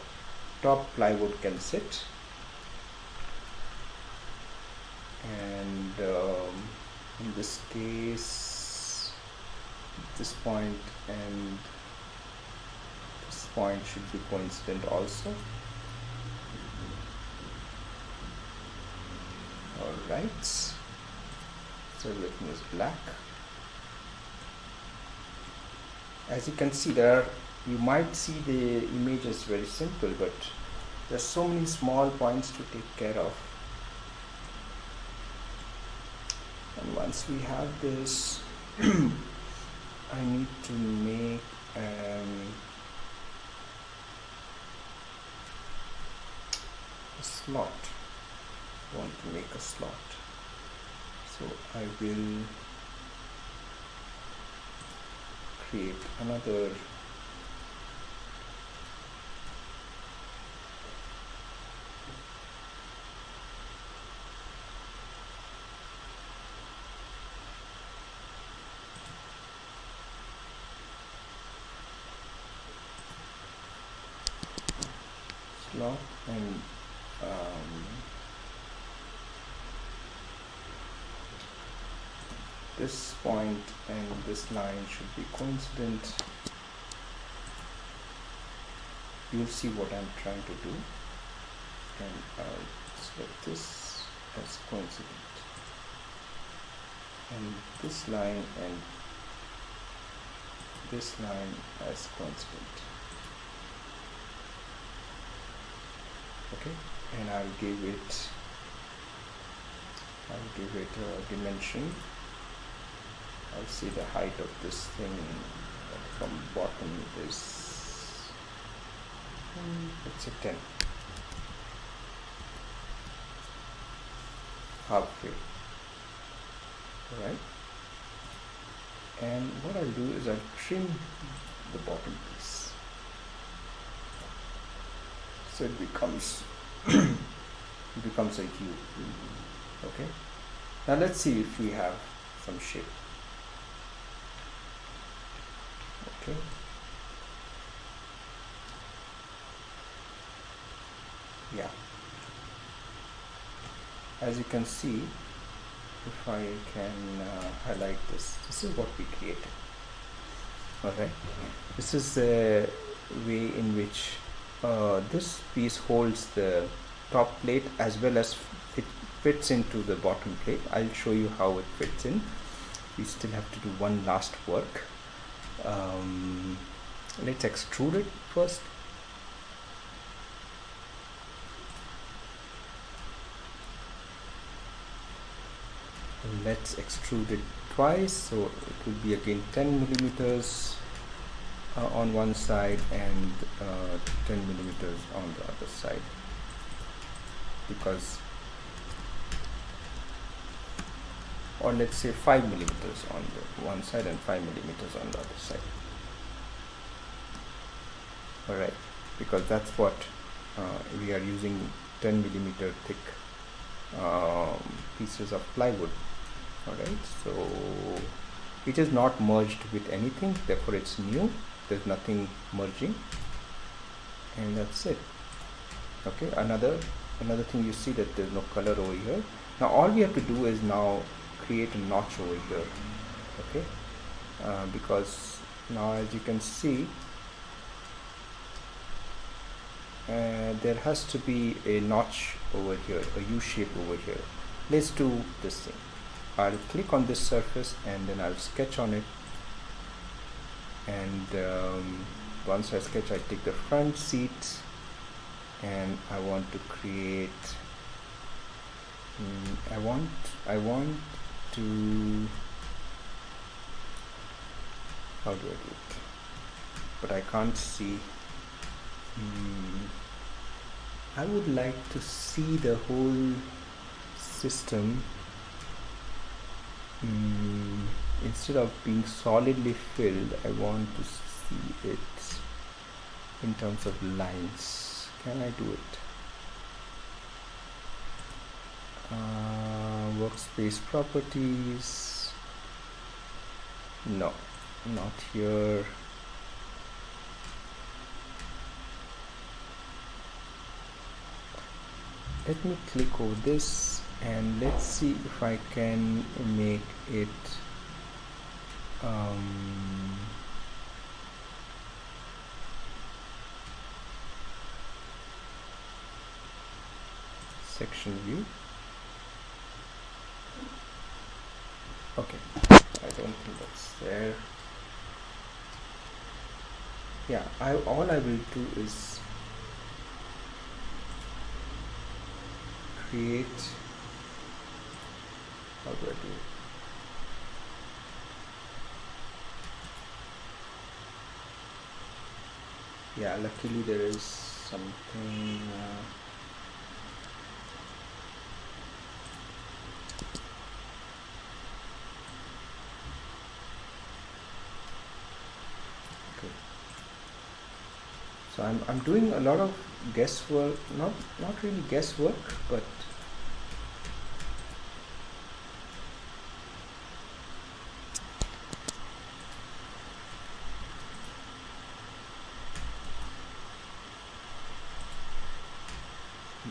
top plywood can sit. And um, in this case this point and this point should be coincident also right? So everything is black. As you can see there you might see the image is very simple but there's so many small points to take care of. And once we have this [CLEARS THROAT] I need to make um, a slot want to make a slot. So I will create another slot and this point and this line should be coincident. You'll see what I'm trying to do. And I'll select this as coincident. And this line and this line as coincident. Okay? And I'll give it I'll give it a dimension I'll see the height of this thing from bottom is it's a 10 halfway right? And what I'll do is I'll trim the bottom piece. So it becomes [CLEARS THROAT] it becomes a U okay? Now let's see if we have some shape okay. Yeah. As you can see if I can uh, highlight this this is what we created. Alright this is the way in which uh, this piece holds the top plate as well as it fits into the bottom plate. I'll show you how it fits in. We still have to do one last work um, let's extrude it first. Let's extrude it twice so it will be again 10 millimeters uh, on one side and uh, 10 millimeters on the other side. Because or let's say 5 millimeters on the one side and 5 millimeters on the other side. Alright because that's what uh, we are using 10 millimeter thick um, pieces of plywood. Alright so it is not merged with anything therefore it's new. There's nothing merging. And that's it. Okay another another thing you see that there's no color over here. Now all we have to do is now create a notch over here okay? Uh, because now as you can see uh, there has to be a notch over here a U shape over here. Let's do this thing. I'll click on this surface and then I'll sketch on it. And um, once I sketch I take the front seat and I want to create um, I want I want to how do I do it? But I can't see. Um, I would like to see the whole system mm, instead of being solidly filled I want to see it in terms of lines. Can I do it uh, workspace properties. No not here. Let me click over this and let's see if I can make it um, section view okay I don't think that's there yeah I all I will do is create how do I do it? Yeah, luckily there is something. Uh, okay. So I'm I'm doing a lot of guesswork, not not really guesswork, but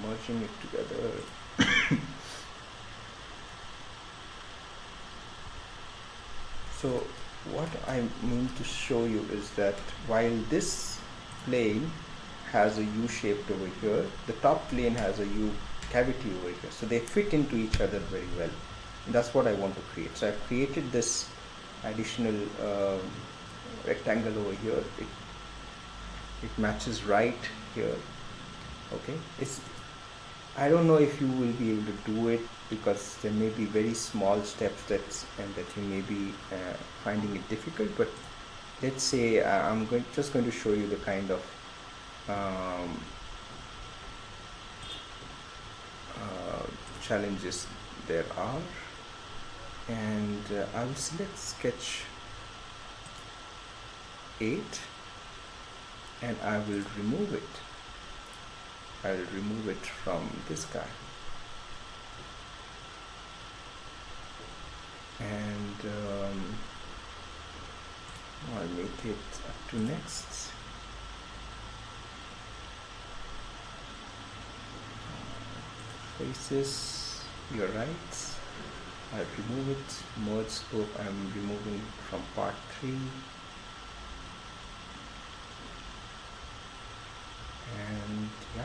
merging it together. [COUGHS] So what I mean to show you is that while this plane has a U shaped over here. The top plane has a U cavity over here. So they fit into each other very well. And that's what I want to create. So I've created this additional um, rectangle over here. It, it matches right here. Okay? It's I don't know if you will be able to do it because there may be very small steps that and that you may be uh, finding it difficult but let's say uh, I'm going just going to show you the kind of um, uh, challenges there are. And uh, I will select sketch 8 and I will remove it. I'll remove it from this guy. And um, I'll make it up to next. Faces your right I'll remove it. Merge scope I'm removing from part 3 and yeah.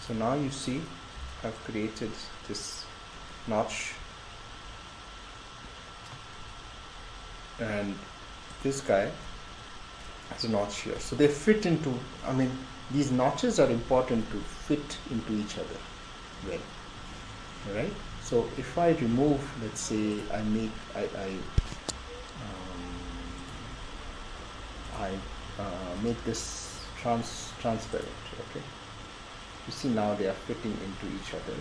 So now you see I've created this notch. And this guy has a notch here. So they fit into I mean these notches are important to fit into each other well right so if I remove let's say I make I, I um, I uh, make this trans transparent okay? You see now they are fitting into each other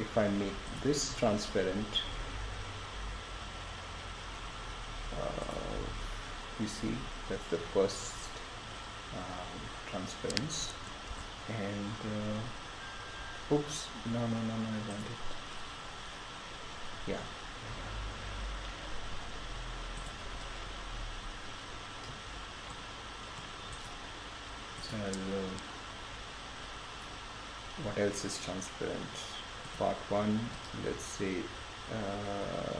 if I make this transparent uh, you see that's the first um, transparency. And uh, oops no no no no I want it. Yeah. So i uh, what else is transparent part one let's say uh,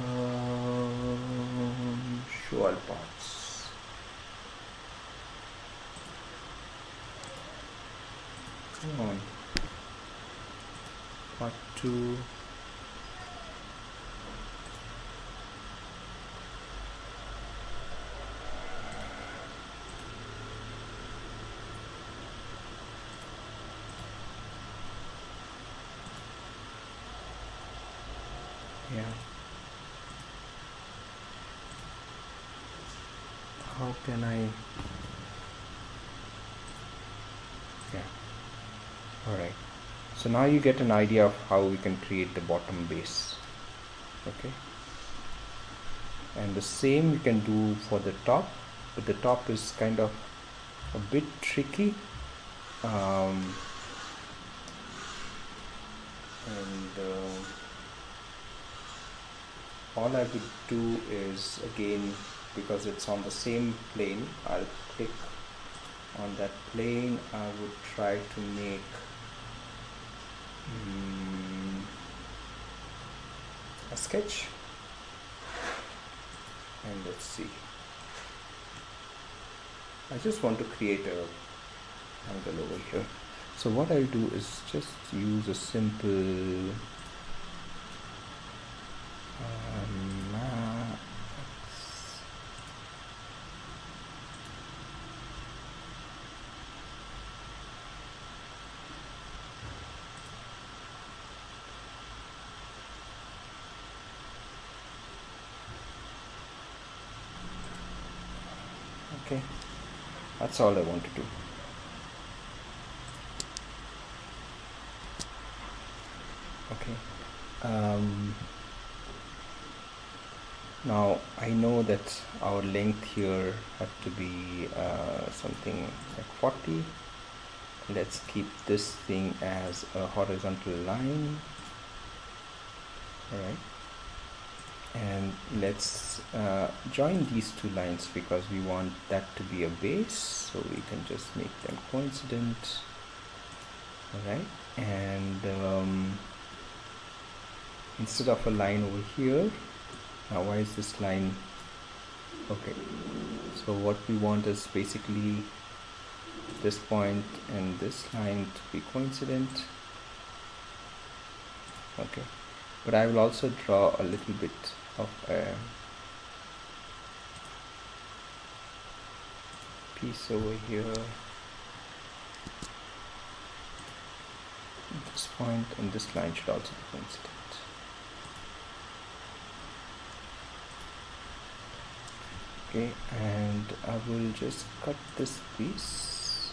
um, show all parts. Come on. Part two yeah. How can I? Yeah. Alright so now you get an idea of how we can create the bottom base. Okay. And the same you can do for the top but the top is kind of a bit tricky. Um, and uh, all I would do is again because it's on the same plane I'll click on that plane. I would try to make mm, a sketch. And let's see. I just want to create a angle over here. So what I'll do is just use a simple um, max. okay that's all I want to do. Okay um, now I know that our length here had to be uh, something like 40 let's keep this thing as a horizontal line. Alright and let's uh, join these two lines because we want that to be a base so we can just make them coincident. Alright and um, instead of a line over here now why is this line okay. So what we want is basically this point and this line to be coincident. Okay but I will also draw a little bit of a piece over here. This point and this line should also be coincident okay and I will just cut this piece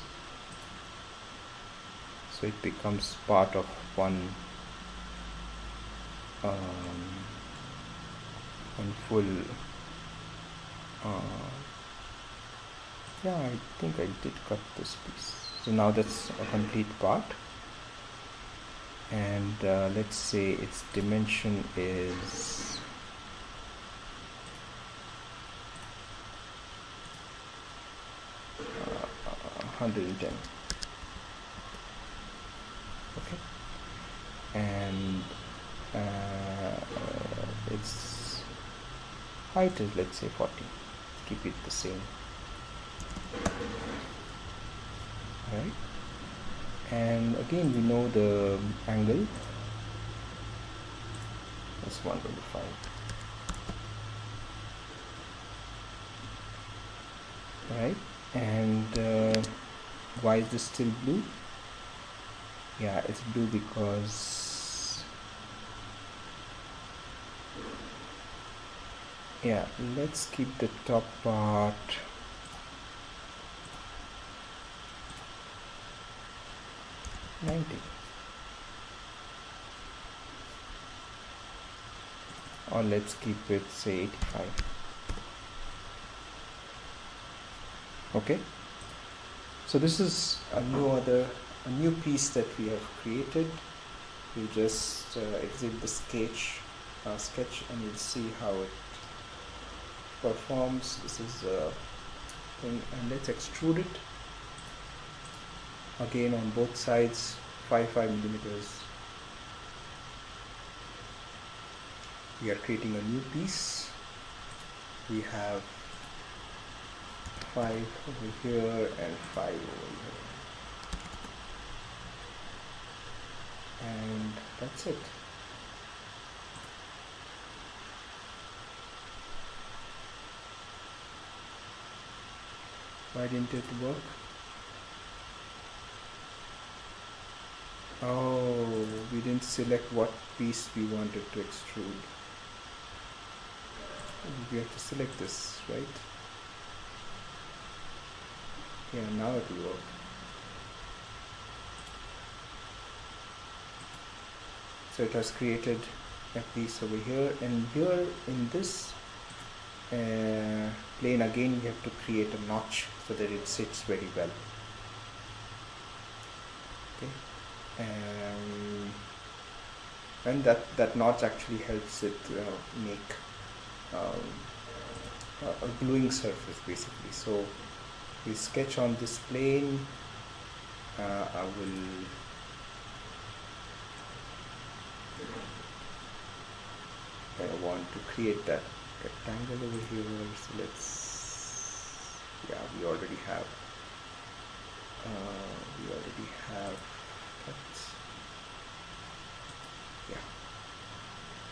so it becomes part of one um, one full uh, yeah I think I did cut this piece. So now that's a complete part. And uh, let's say its dimension is uh, 110 okay and uh, its height is let's say 40 keep it the same. Right and again we know the angle. That's 125 right and uh, why is this still blue? Yeah it's blue because yeah let's keep the top part. Ninety. Or let's keep it say 85 okay? So this is a new other a new piece that we have created. You just uh, exit the sketch uh, sketch and you'll see how it performs this is uh, thing and let's extrude it. Again on both sides 5 5 millimeters. We are creating a new piece. We have 5 over here and 5 over here. And that's it why didn't it work? Oh we didn't select what piece we wanted to extrude. We have to select this right? Yeah now it will work. So it has created a piece over here and here in this uh, plane again you have to create a notch so that it sits very well. Okay. And and that that notch actually helps it uh, make um, a, a gluing surface basically. So we sketch on this plane. Uh, I will I want to create that rectangle over here so let's yeah we already have uh, we already have yeah.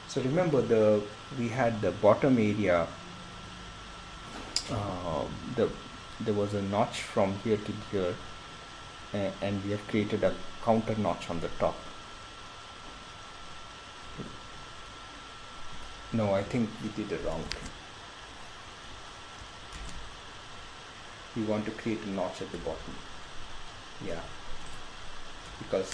So remember the we had the bottom area uh, the there was a notch from here to here and we have created a counter notch on the top no I think we did it wrong thing. we want to create a notch at the bottom yeah because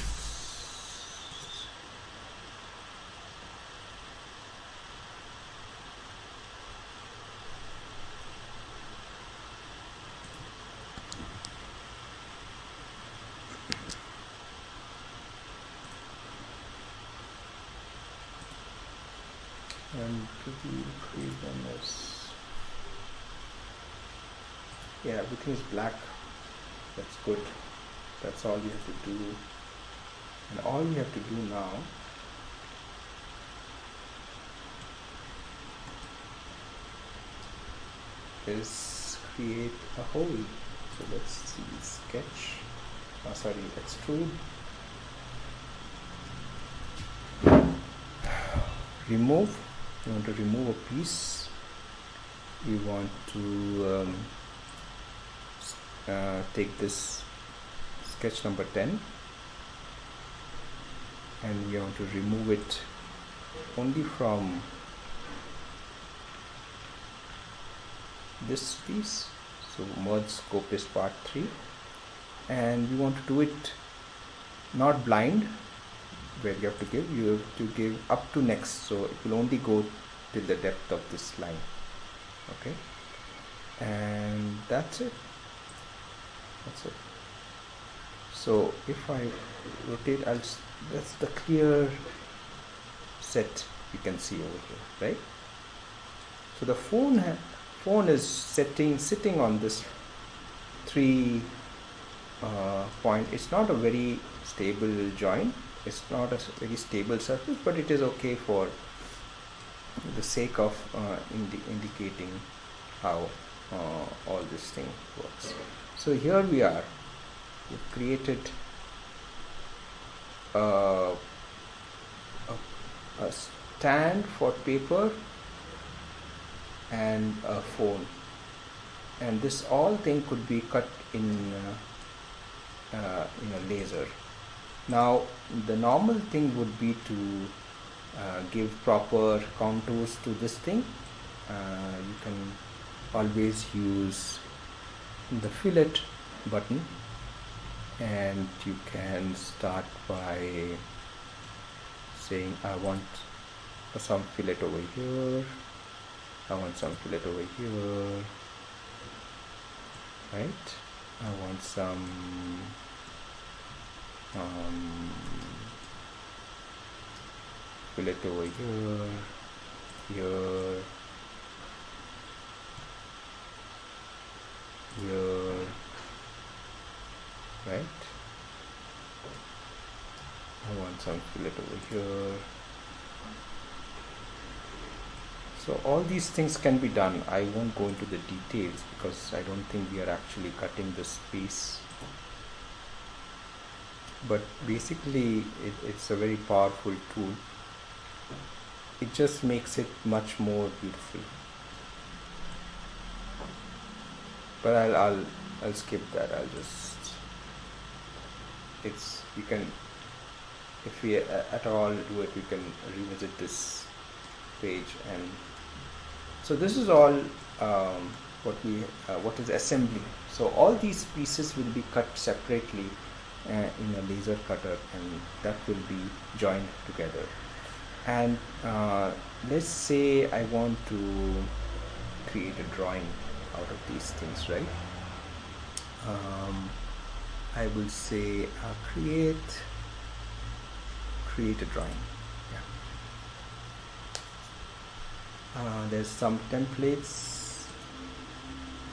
and to be freedom is yeah everything is black. That's good. That's all you have to do. And all you have to do now is create a hole. So let's see sketch. Oh, sorry extrude remove. You want to remove a piece? You want to um, uh, take this sketch number 10 and we want to remove it only from this piece. So merge scope is part 3 and we want to do it not blind where you have to give you have to give up to next. So it will only go till the depth of this line. Okay? And that's it that's it. So if I rotate I'll that's the clear set you can see over here right? So the phone phone is setting sitting on this three uh, point. It's not a very stable joint. It's not a very stable surface but it is okay for the sake of uh, indi indicating how uh, all this thing works so here we are. We've created a, a stand for paper and a phone. And this all thing could be cut in uh, uh, in a laser. Now the normal thing would be to uh, give proper contours to this thing. Uh, you can always use the fillet button and you can start by saying I want some fillet over here. I want some fillet over here. Right? I want some um, fillet over here here here. Right. I want some fillet over here. So all these things can be done. I won't go into the details because I don't think we are actually cutting this piece but basically it, it's a very powerful tool. It just makes it much more beautiful but I'll, I'll I'll skip that. I'll just it's you can if we at all do it we can revisit this page and so this is all um, what we uh, what is assembly. So all these pieces will be cut separately uh, in a laser cutter and that will be joined together. And uh, let's say I want to create a drawing out of these things right? Um, I will say uh, create create a drawing yeah. Uh, there's some templates.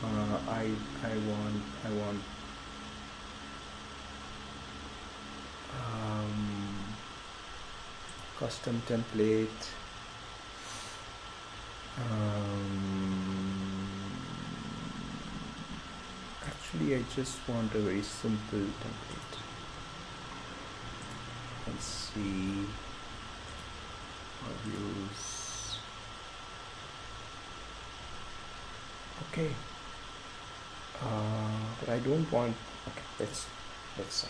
Uh, I I want I want um, custom template. Um, actually I just want a very simple template. Let's see. Views okay. Uh, but I don't want okay let's let's say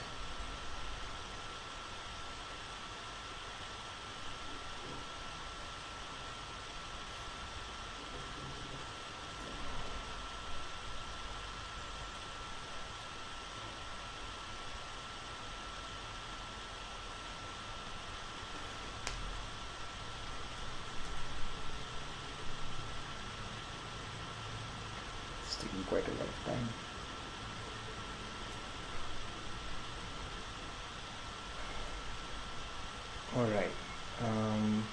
quite a lot of time. All right. Um,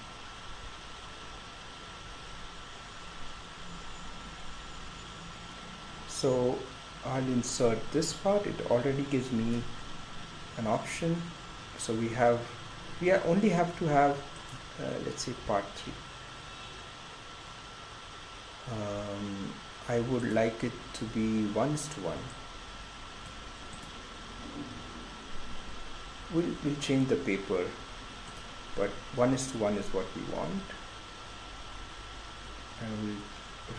so I'll insert this part. It already gives me an option. So we have, we only have to have, uh, let's say part three. Um, I would like it to be ones to one. We'll, we'll change the paper, but one is to one is what we want. And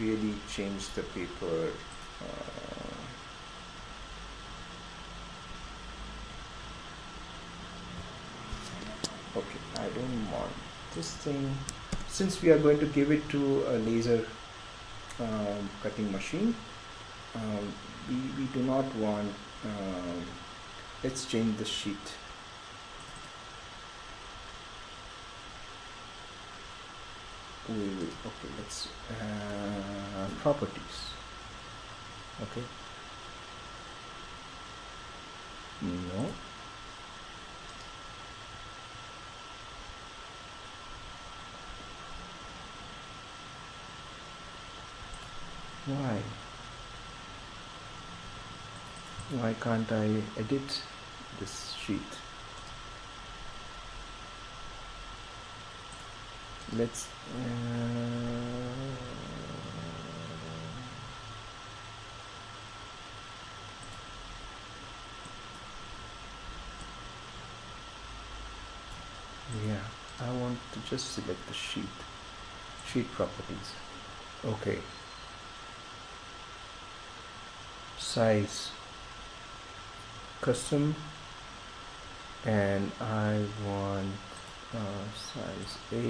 we'll really change the paper. Uh, okay, I don't want. This thing. Since we are going to give it to a laser um, cutting machine um, we, we do not want um, let's change the sheet. We will okay let's uh, properties. Okay. No why? Why can't I edit this sheet? Let's uh, yeah I want to just select the sheet sheet properties. Okay size custom and I want uh, size A.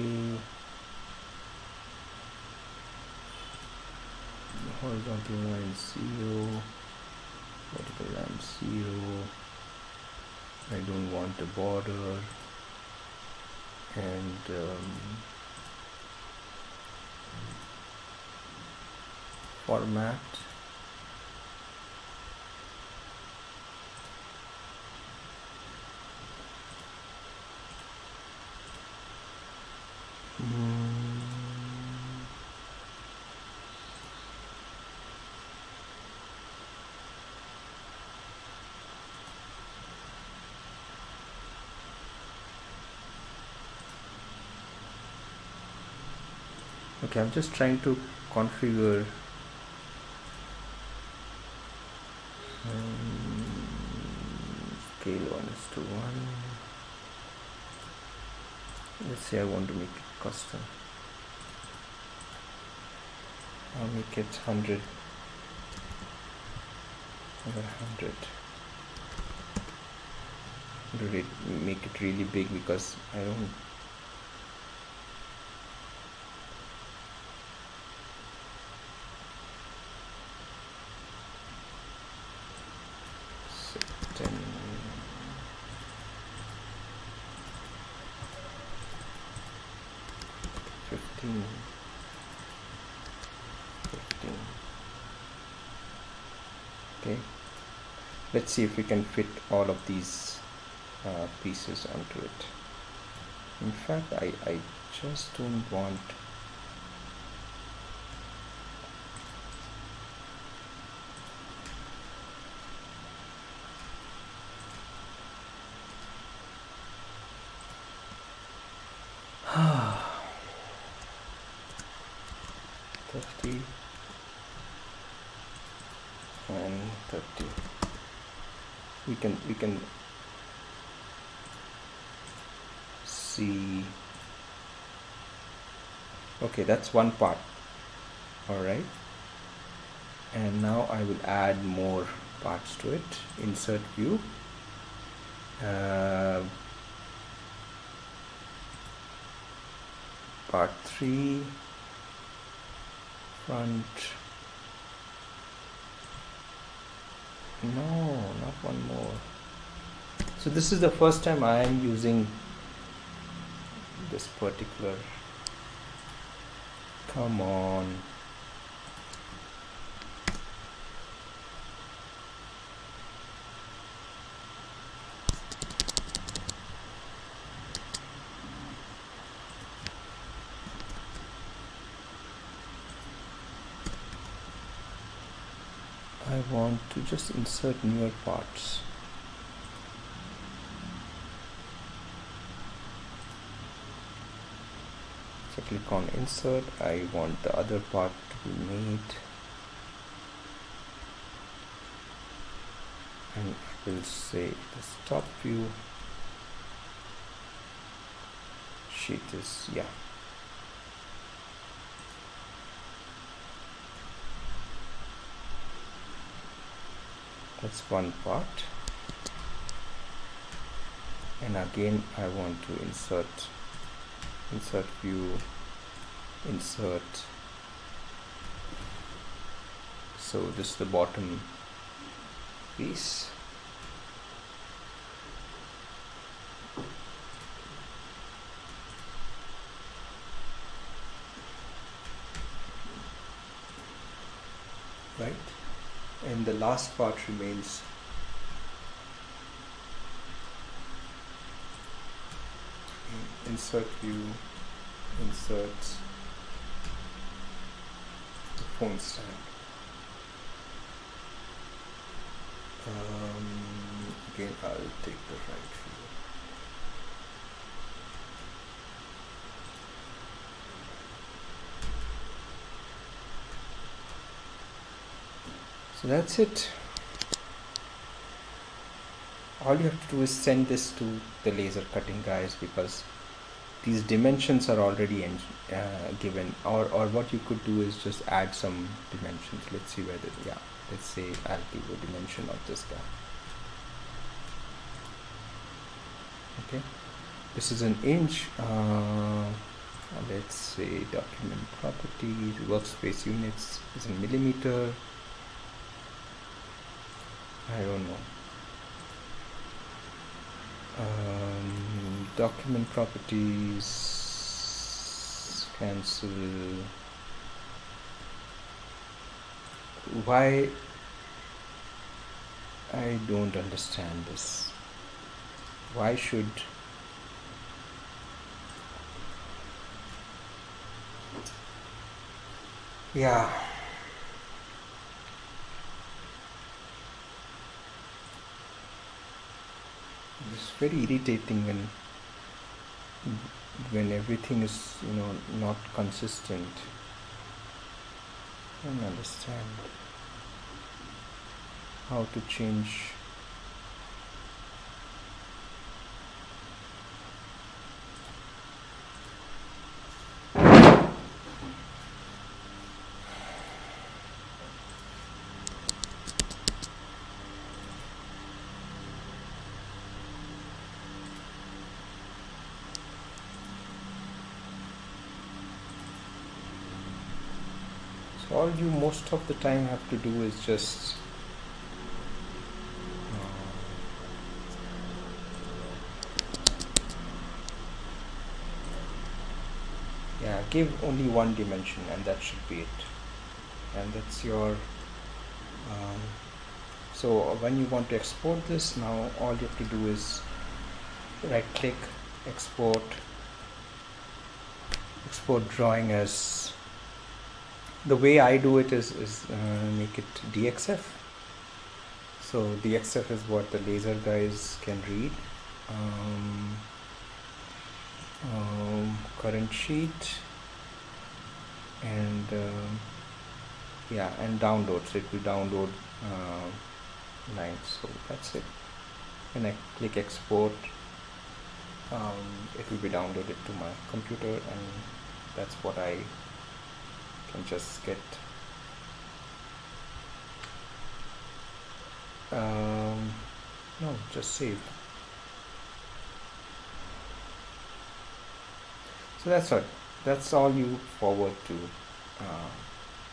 Horizontal line 0 vertical line 0 I don't want a border. And um, format Okay, I'm just trying to configure. Um, scale 1 is to 1 let's say I want to make it custom. I'll make it 100 over 100 do it make it really big because I don't say 10 15 15 okay let's see if we can fit all of these uh, pieces onto it. In fact I, I just don't want thirty and thirty we can see. Okay that's one part. All right. And now I will add more parts to it. Insert view. Uh, part 3 front. No not one more so this is the first time I am using this particular come on. I want to just insert newer parts click on insert. I want the other part to be made. And I will say the top view. Sheet is yeah. That's one part. And again I want to insert insert view insert. So this is the bottom piece. Right? And the last part remains. Insert view insert phone um, again I'll take the right view so that's it. All you have to do is send this to the laser cutting guys because these dimensions are already in, uh, given or, or what you could do is just add some dimensions. Let's see whether yeah let's say I'll give a dimension of this guy. Okay. This is an inch uh, let's say document properties workspace units is in millimeter. I don't know. Um, document properties cancel. Why? I don't understand this. Why should yeah. It's very irritating when when everything is you know not consistent. I don't understand how to change all you most of the time have to do is just yeah give only one dimension and that should be it. And that's your um, so when you want to export this now all you have to do is right click export export drawing as the way I do it is, is uh, make it DXF so DXF is what the laser guys can read. Um, um, current sheet. And uh, yeah and downloads. It will download uh, lines. So that's it. And I click export um, it will be downloaded to my computer and that's what I can just get um, no just save. So that's all. That's all you forward to uh,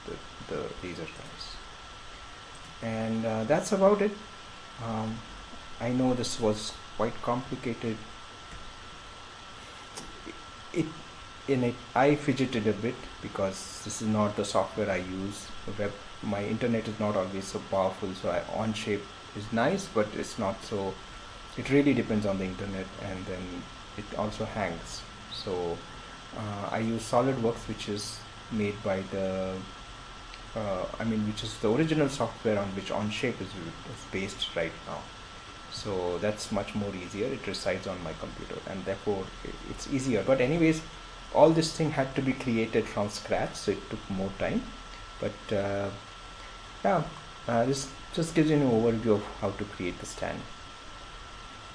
the, the laser guys. And uh, that's about it. Um, I know this was quite complicated. It in it I fidgeted a bit because this is not the software I use. Web my internet is not always so powerful so I, Onshape is nice but it's not so it really depends on the internet and then it also hangs. So uh, I use SolidWorks which is made by the uh, I mean which is the original software on which Onshape is, is based right now. So that's much more easier. It resides on my computer and therefore it's easier. But anyways all this thing had to be created from scratch so it took more time. But uh, yeah uh, this just gives you an overview of how to create the stand.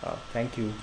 Uh, thank you